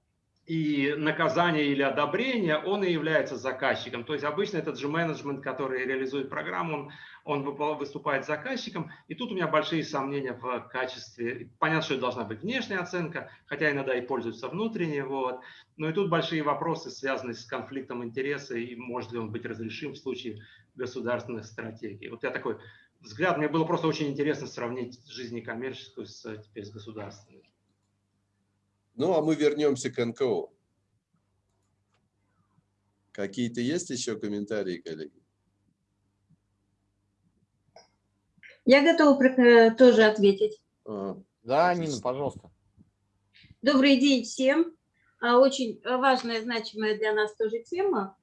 и наказание или одобрение, он и является заказчиком. То есть обычно этот же менеджмент, который реализует программу, он, он выступает заказчиком. И тут у меня большие сомнения в качестве. Понятно, что это должна быть внешняя оценка, хотя иногда и пользуются внутренней. Вот. Но и тут большие вопросы, связанные с конфликтом интереса и может ли он быть разрешим в случае государственных стратегий. Вот я такой взгляд, мне было просто очень интересно сравнить жизнь коммерческую с, теперь с государственной. Ну, а мы вернемся к НКО. Какие-то есть еще комментарии, коллеги? Я готова э, тоже ответить. А, да, Нина, пожалуйста. Добрый день всем. А, очень важная, значимая для нас тоже тема.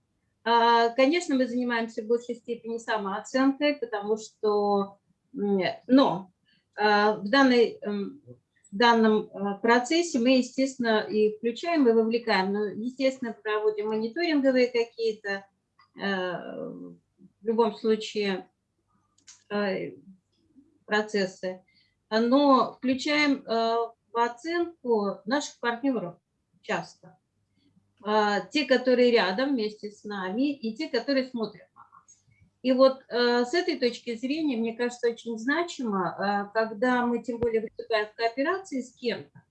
А, конечно, мы занимаемся в большей степени самооценкой, потому что, но в данной эм, в данном э, процессе мы, естественно, и включаем, и вовлекаем. Но, естественно, проводим мониторинговые какие-то, э, в любом случае, э, процессы. Но включаем в оценку наших партнеров часто. Те, которые рядом вместе с нами, и те, которые смотрят и вот э, с этой точки зрения, мне кажется, очень значимо, э, когда мы тем более выступаем в кооперации с кем-то,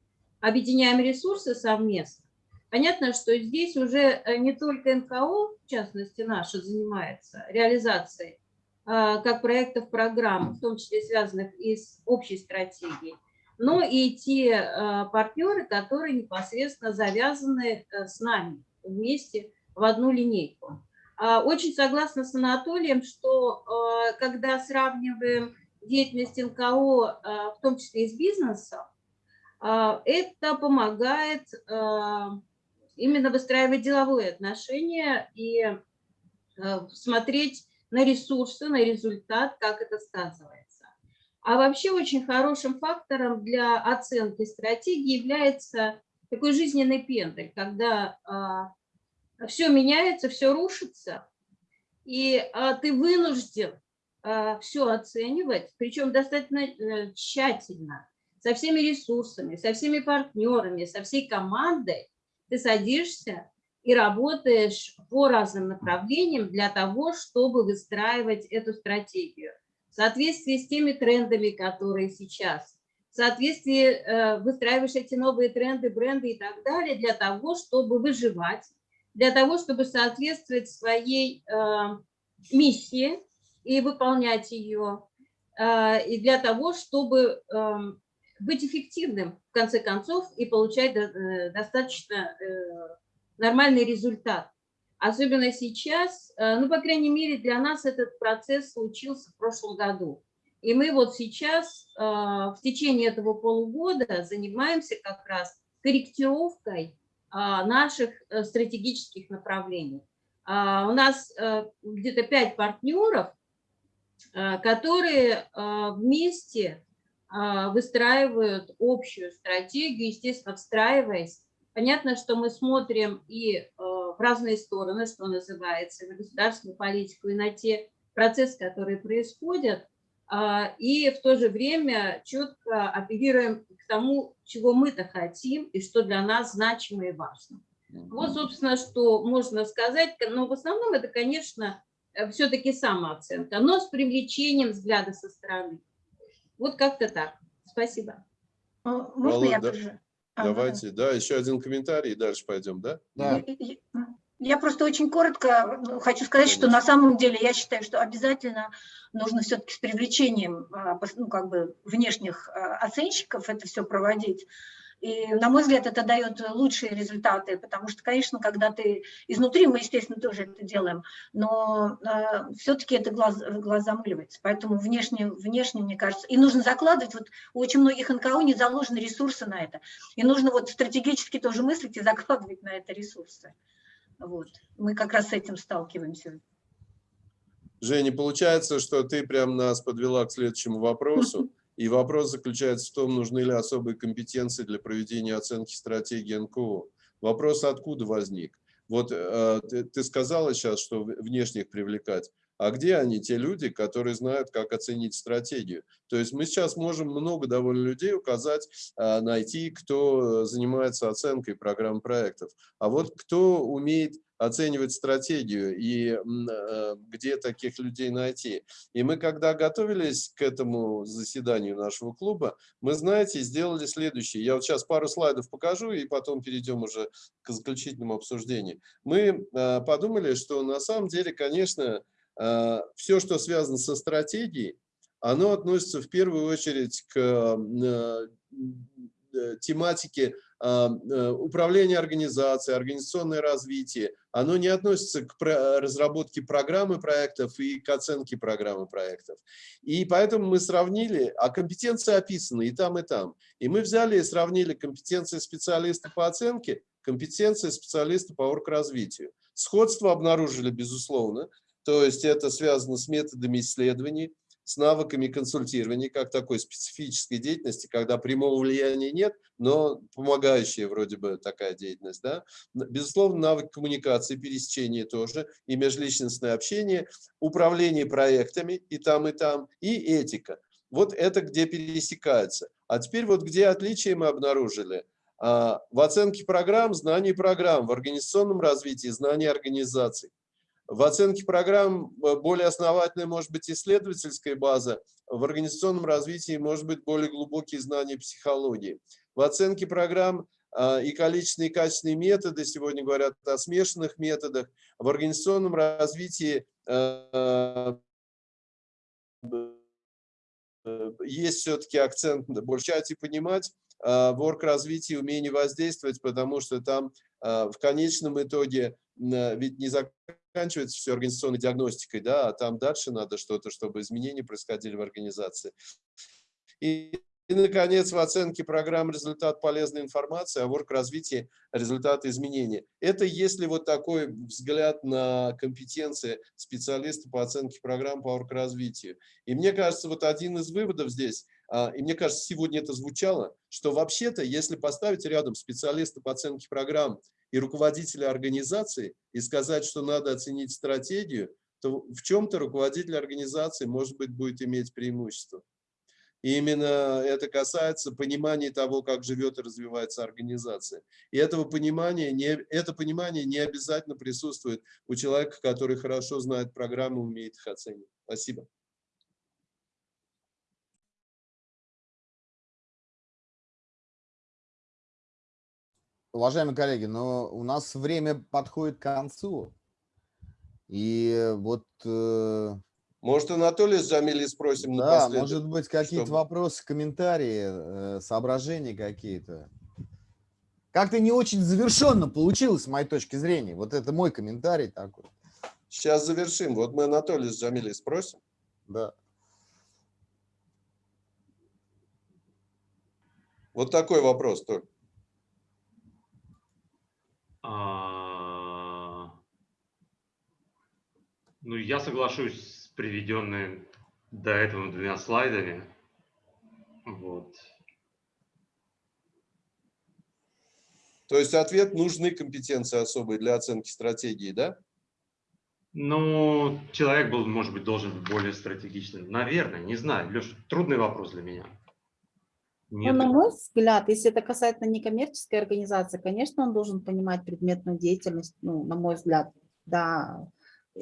объединяем ресурсы совместно. Понятно, что здесь уже э, не только НКО, в частности наша, занимается реализацией э, как проектов программ, в том числе связанных и с общей стратегией, но и те э, партнеры, которые непосредственно завязаны э, с нами вместе в одну линейку. А, очень согласна с Анатолием, что а, когда сравниваем деятельность НКО, а, в том числе и с бизнесом, это помогает именно выстраивать деловые отношения и смотреть на ресурсы, на результат, как это сказывается. А вообще очень хорошим фактором для оценки стратегии является такой жизненный пендель, когда все меняется, все рушится, и а, ты вынужден а, все оценивать, причем достаточно а, тщательно, со всеми ресурсами, со всеми партнерами, со всей командой. Ты садишься и работаешь по разным направлениям для того, чтобы выстраивать эту стратегию в соответствии с теми трендами, которые сейчас, в соответствии э, выстраиваешь эти новые тренды, бренды и так далее для того, чтобы выживать, для того, чтобы соответствовать своей э, миссии и выполнять ее, э, и для того, чтобы э, быть эффективным, в конце концов, и получать э, достаточно нормальный результат. Особенно сейчас, ну, по крайней мере, для нас этот процесс случился в прошлом году. И мы вот сейчас в течение этого полугода занимаемся как раз корректировкой наших э, стратегических направлений. А, у нас э, где-то пять партнеров, э, которые вместе выстраивают общую стратегию, естественно, встраиваясь. Понятно, что мы смотрим и в разные стороны, что называется, на государственную политику и на те процессы, которые происходят, а, и в то же время четко апеллируем к тому, чего мы-то хотим и что для нас значимо и важно. Вот, собственно, что можно сказать, но в основном это, конечно, все-таки самооценка, но с привлечением взгляда со стороны. Вот как-то так. Спасибо. А, можно я Володь, тоже? да, А, ну Давайте, да, еще один комментарий и дальше пойдем, да? Да. Я- просто очень коротко ну, хочу сказать, что на самом деле я считаю, что обязательно нужно все-таки с привлечением а, ну, как бы внешних а, оценщиков это все проводить. И, на мой взгляд, это дает лучшие результаты, потому что, конечно, когда ты изнутри, мы, естественно, тоже это делаем, но все-таки это глаз, глаз замыливается. Поэтому внешне, внешне, мне кажется, и нужно закладывать, вот у очень многих НКО не заложены ресурсы на это, и нужно вот стратегически тоже мыслить и закладывать на это ресурсы. Вот. Мы как раз с этим сталкиваемся. Женя, получается, что ты прям нас подвела к следующему вопросу. И вопрос заключается в том, нужны ли особые компетенции для проведения оценки стратегии НКО. Вопрос откуда возник? Вот э, ты, ты сказала сейчас, что внешних привлекать. А где они, те люди, которые знают, как оценить стратегию? То есть мы сейчас можем много довольно людей указать, э, найти, кто занимается оценкой программ проектов. А вот кто умеет оценивать стратегию и э, где таких людей найти? И мы, когда готовились к этому заседанию нашего клуба, мы, знаете, сделали следующее. Я вот сейчас пару слайдов покажу, и потом перейдем уже к заключительному обсуждению. Мы э, подумали, что на самом деле, конечно, все, что связано со стратегией, оно относится в первую очередь к э, э, тематике э, управления организацией, организационное развитие, оно не относится к разработке программы проектов и к оценке программы проектов. И поэтому мы сравнили, а компетенции описаны и там, и там. И мы взяли и сравнили компетенции специалиста по оценке, компетенции специалиста по оргразвитию. Сходство обнаружили, безусловно, то есть это связано с методами исследований, с навыками консультирования, как такой специфической деятельности, когда прямого влияния нет, но помогающая вроде бы такая деятельность. Да? Безусловно, навык коммуникации, пересечения тоже, и межличностное общение, управление проектами и там, и там, и этика. Вот это где пересекается. А теперь вот где отличия мы обнаружили. А, В оценке программ, знание программ, в организационном развитии, знание организаций. В оценке программ э, более основательная может быть исследовательская база, в организационном развитии может быть более глубокие знания психологии. В оценке программ а, и количественные и качественные методы, сегодня говорят о смешанных методах, в организационном развитии э, э, есть все-таки акцент больше и понимать, а, в орг-развитии умение воздействовать, потому что там в конечном итоге м, ведь не заканчивается все организационной диагностикой, да, а там дальше надо что-то, чтобы изменения происходили в организации. И, и, наконец, в оценке программ результат полезной информации, а в орг-развитии результаты изменения. Это если вот такой взгляд на компетенции специалиста по оценке программ по орг-развитию. И мне кажется, вот один из выводов здесь, а, и мне кажется, сегодня это звучало, что вообще-то, если поставить рядом специалиста по оценке программ и руководителя организации и сказать, что надо оценить стратегию, то в чем-то руководитель организации, может быть, будет иметь преимущество. И именно это касается понимания того, как живет и развивается организация. И этого понимания не, это понимание не обязательно присутствует у человека, который хорошо знает программы, умеет их оценивать. Спасибо. Уважаемые коллеги, но у нас время подходит к концу. И вот... э, Может, Анатолий с Джамилей спросим Да, напоследок? может быть, какие-то чтобы- вопросы, комментарии, э, соображения какие-то. Как-то не очень завершенно получилось, с моей точки зрения. Вот это мой комментарий такой. Сейчас завершим. Вот мы Анатолия Джамилей спросим. Да. Вот такой вопрос только. А, Ну, я соглашусь с приведенными до этого двумя слайдами. Вот. То есть ответ нужны компетенции особые для оценки стратегии, да? Ну, человек был, может быть, должен быть более стратегичным. Наверное, не знаю. Леш, трудный вопрос для меня. Ну, на мой взгляд, если это касается некоммерческой организации, конечно, он должен понимать предметную деятельность, ну, на мой взгляд, да, э,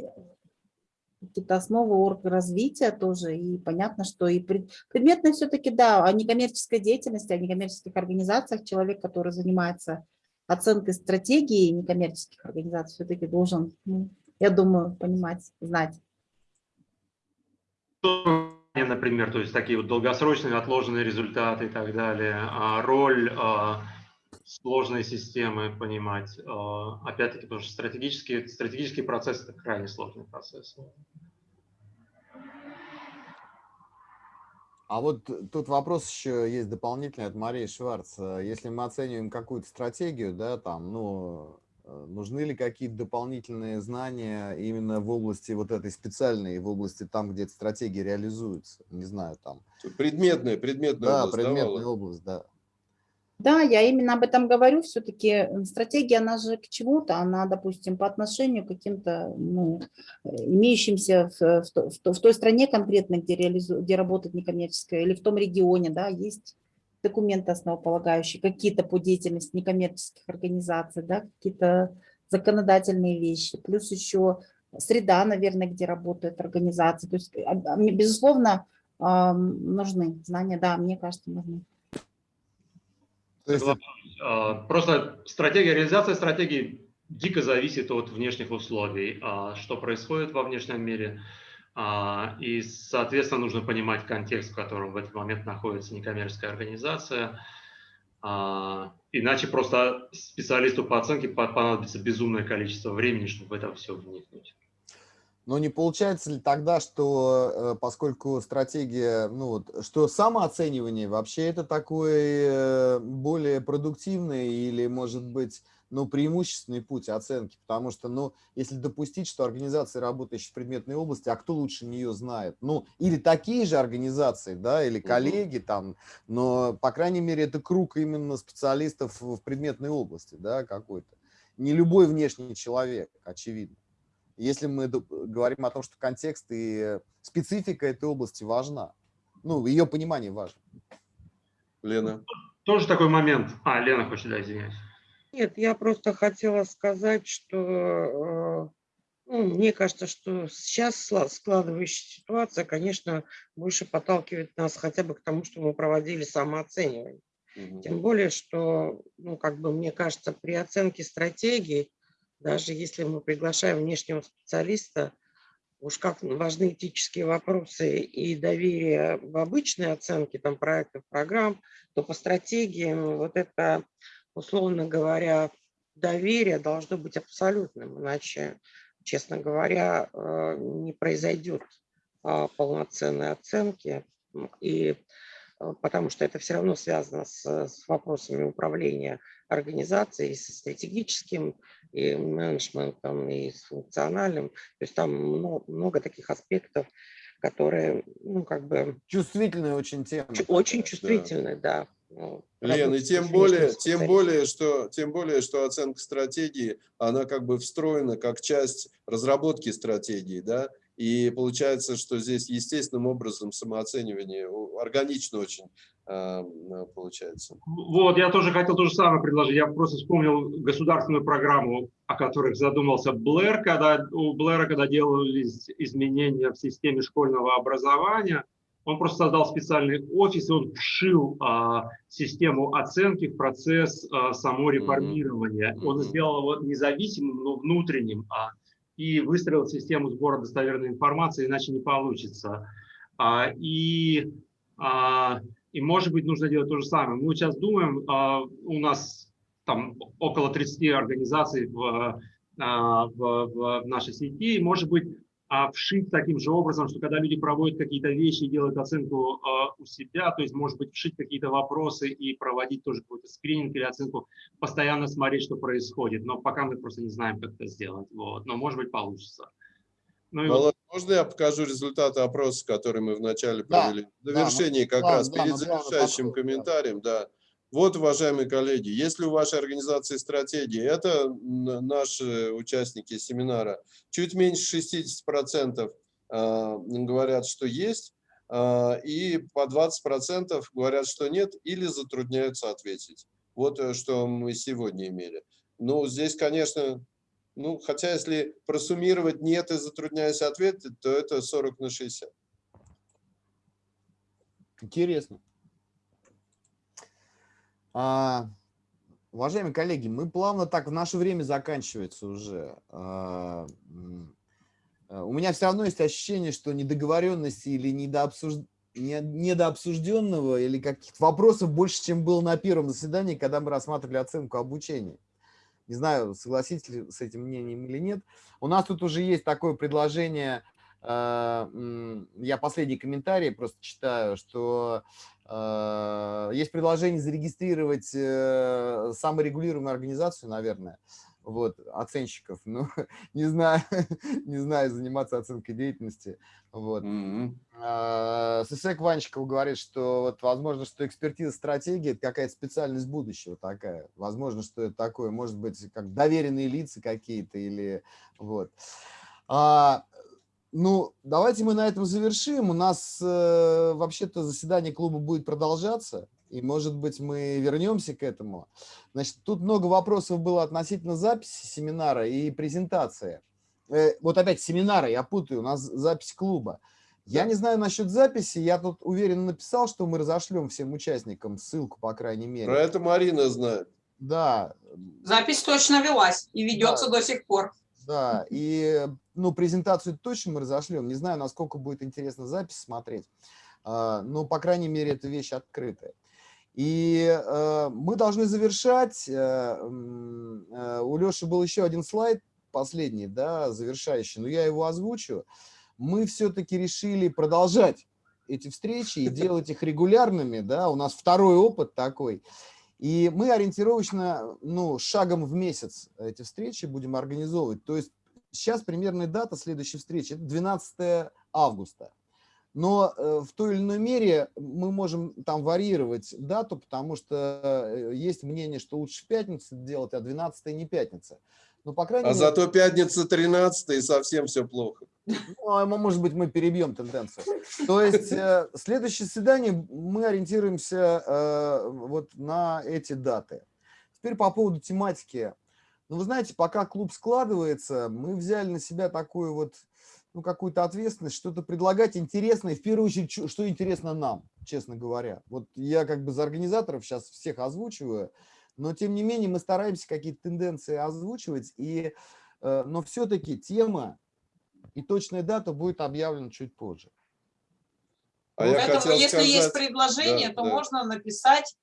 какие-то основы оргразвития тоже, и понятно, что и пред, предметно все-таки, да, о некоммерческой деятельности, о некоммерческих организациях человек, который занимается оценкой стратегии некоммерческих организаций, все-таки должен, ну, я думаю, понимать, знать например, то есть такие вот долгосрочные отложенные результаты и так далее, а роль а, сложной системы понимать, а, опять-таки, потому что стратегический, стратегический процесс – это крайне сложный процесс. А вот тут вопрос еще есть дополнительный от Марии Шварц. Если мы оцениваем какую-то стратегию, да, там, ну, нужны ли какие-то дополнительные знания именно в области вот этой специальной, в области там, где эта стратегия реализуется? Не знаю, там. Предметная, предметная да, область. Предметная да, область, да. Да, я именно об этом говорю. Все-таки стратегия, она же к чему-то, она, допустим, по отношению к каким-то ну, имеющимся в, в, в той стране конкретно, где, реализу, где работает некоммерческая, или в том регионе, да, есть документы основополагающие, какие-то по деятельности некоммерческих организаций, да, какие-то законодательные вещи, плюс еще среда, наверное, где работают организации. То есть, а, а, безусловно, нужны знания, да, мне кажется, нужны. А, просто стратегия, реализация стратегии дико зависит от внешних условий, что происходит во внешнем мире, и, соответственно, нужно понимать контекст, в котором в этот момент находится некоммерческая организация. А, иначе просто специалисту по оценке понадобится безумное количество времени, чтобы в это все вникнуть. Но не получается ли тогда, что э, поскольку стратегия, ну вот, что самооценивание вообще это такой э, более продуктивный или, может быть, ну, преимущественный путь оценки, потому что, ну, если допустить, что организации, работающие в предметной области, а кто лучше нее знает? Ну, или такие же организации, да, или коллеги там, но, по крайней мере, это круг именно специалистов в предметной области, да, какой-то. Не любой внешний человек, очевидно. Если мы говорим о том, что контекст и специфика этой области важна, ну, ее понимание важно. Лена. Тоже такой момент. А, Лена хочет, да, извиняюсь. Нет, я просто хотела сказать, что э, ну, мне кажется, что сейчас складывающаяся ситуация, конечно, больше подталкивает нас хотя бы к тому, что мы проводили самооценивание. Угу. Тем более, что, ну, как бы мне кажется, при оценке стратегии, даже если мы приглашаем внешнего специалиста, уж как важны этические вопросы и доверие в обычной оценке там, проектов, программ, то по стратегиям вот это условно говоря, доверие должно быть абсолютным, иначе, честно говоря, э, не произойдет а, полноценной оценки, и э, потому что это все равно связано с, с вопросами управления организацией, со стратегическим, и менеджментом, и с функциональным. То есть там много, много таких аспектов, которые, ну, как бы... Чувствительная очень тема. Очень чувствительная, да. да. Ну, Лен, и тем более, тем более, что, тем более, что оценка стратегии, она как бы встроена как часть разработки стратегии, да, и получается, что здесь естественным образом самооценивание органично очень э, получается. Вот, я тоже хотел то же самое предложить. Я просто вспомнил государственную программу, о которых задумался Блэр, когда у Блэра, когда делались изменения в системе школьного образования – он просто создал специальный офис, и он вшил а, систему оценки в процесс а, само реформирования. Mm -hmm. Он сделал его независимым, но внутренним, а, и выстроил систему сбора достоверной информации, иначе не получится. А, и, а, и, может быть, нужно делать то же самое. Мы сейчас думаем, а, у нас там около 30 организаций в, а, в, в нашей сети, и, может быть, а вшить таким же образом, что когда люди проводят какие-то вещи и делают оценку э, у себя, то есть, может быть, вшить какие-то вопросы и проводить тоже какой-то скрининг или оценку, постоянно смотреть, что происходит. Но пока мы просто не знаем, как это сделать. Вот. Но, может быть, получится. Ну, и вот. Можно я покажу результаты опроса, который мы вначале провели? Да, В завершении да, как да, раз, да, перед завершающим комментарием, да. Вот, уважаемые коллеги, если у вашей организации стратегии, это наши участники семинара, чуть меньше 60% а, говорят, что есть, а, и по 20% говорят, что нет, или затрудняются ответить. Вот э, что мы сегодня имели. Ну, здесь, конечно, ну, хотя если просуммировать нет и затрудняюсь ответить, то это 40 на 60. Интересно. А, уважаемые коллеги, мы плавно так, в наше время заканчивается уже. А, а, у меня все равно есть ощущение, что недоговоренности или недообсуж... не- недообсужденного или каких-то вопросов больше, чем было на первом заседании, когда мы рассматривали оценку обучения. Не знаю, согласитесь ли с этим мнением или нет. У нас тут уже есть такое предложение, а, я последний комментарий просто читаю, что есть предложение зарегистрировать э, саморегулируемую организацию, наверное, вот, оценщиков. Ну, [laughs] не знаю, [laughs] не знаю, заниматься оценкой деятельности. Вот. Мгм. А, Сысек Ванчиков говорит, что вот возможно, что экспертиза стратегии – это какая-то специальность будущего такая. Возможно, что это такое, может быть, как доверенные лица какие-то или вот. А, ну, давайте мы на этом завершим. У нас э, вообще-то заседание клуба будет продолжаться, и, может быть, мы вернемся к этому. Значит, тут много вопросов было относительно записи семинара и презентации. Э, вот опять семинара, я путаю, у нас запись клуба. Я не знаю насчет записи, я тут уверенно написал, что мы разошлем всем участникам ссылку, по крайней мере. Про это Марина знает. Да, Запись точно велась и ведется до сих пор. да, и ну, презентацию точно мы разошлем. Не знаю, насколько будет интересно запись смотреть, а, но, по крайней мере, эта вещь открытая. И э, мы должны завершать. Э, э, у Леши был еще один слайд, последний, да, завершающий, но я его озвучу. Мы все-таки решили продолжать эти встречи и делать их регулярными, да, у нас второй опыт такой. И мы ориентировочно, ну, шагом в месяц эти встречи будем организовывать. То есть сейчас примерная дата следующей встречи – это 12 августа. Но э, в той или иной мере мы можем там варьировать дату, потому что э, есть мнение, что лучше в пятницу делать, а 12 не пятница. Ну, по крайней А мере, зато пятница 13 и совсем все плохо. ну, а мо- может быть, мы перебьем тенденцию. То есть э, следующее свидание мы ориентируемся э, вот на эти даты. Теперь по поводу тематики. Ну, вы знаете, пока клуб складывается, мы взяли на себя такую вот, ну, какую-то ответственность, что-то предлагать интересное, в первую очередь, что интересно нам, честно говоря. Вот я как бы за организаторов сейчас всех озвучиваю, но тем не менее мы стараемся какие-то тенденции озвучивать, и, э, но все-таки тема и точная дата будет объявлена чуть позже. А Поэтому, если есть сказать- предложение, Да, то да. можно написать,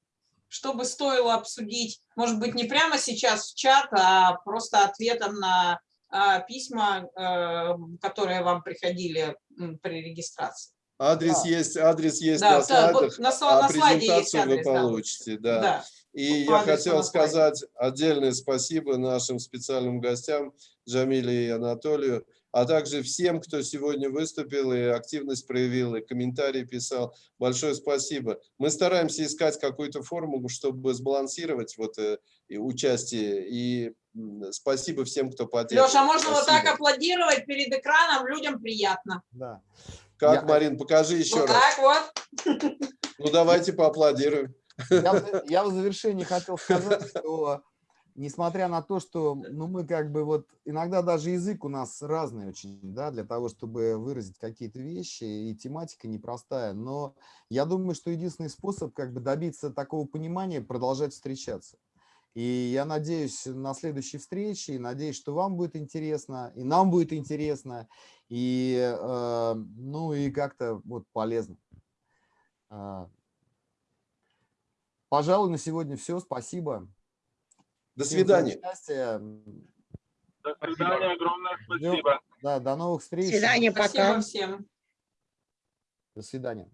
чтобы стоило обсудить. Может быть, не прямо сейчас в чат, а просто ответом на а, письма, э, которые вам приходили при регистрации. Адрес Да. есть, адрес есть Да, на да, слайдах, на, а на слайде есть презентацию вы адрес. да. получите. Да. Да. И по я хотел сказать отдельное спасибо нашим специальным гостям Джамиле и Анатолию, а также всем, кто сегодня выступил и активность проявил, и комментарии писал. Большое спасибо. Мы стараемся искать какую-то форму, чтобы сбалансировать вот э, и участие. И спасибо всем, кто поддерживал. Леша, можно вот так Спасибо. аплодировать перед экраном, людям приятно. Да. Как, Я- Марин, покажи еще вот раз. так вот. Ну, давайте поаплодируем. Я, я в завершении хотел сказать, что несмотря на то, что ну, мы как бы вот иногда даже язык у нас разный очень, да, для того, чтобы выразить какие-то вещи, и тематика непростая, но я думаю, что единственный способ как бы добиться такого понимания – продолжать встречаться. И я надеюсь на следующей встрече, и надеюсь, что вам будет интересно, и нам будет интересно, и, э, ну, и как-то вот полезно. А, Пожалуй, на сегодня все. Спасибо. До свидания. До свидания, огромное Ждем. спасибо. Да, до новых До встреч. свидания, Спасибо пока. всем. До свидания.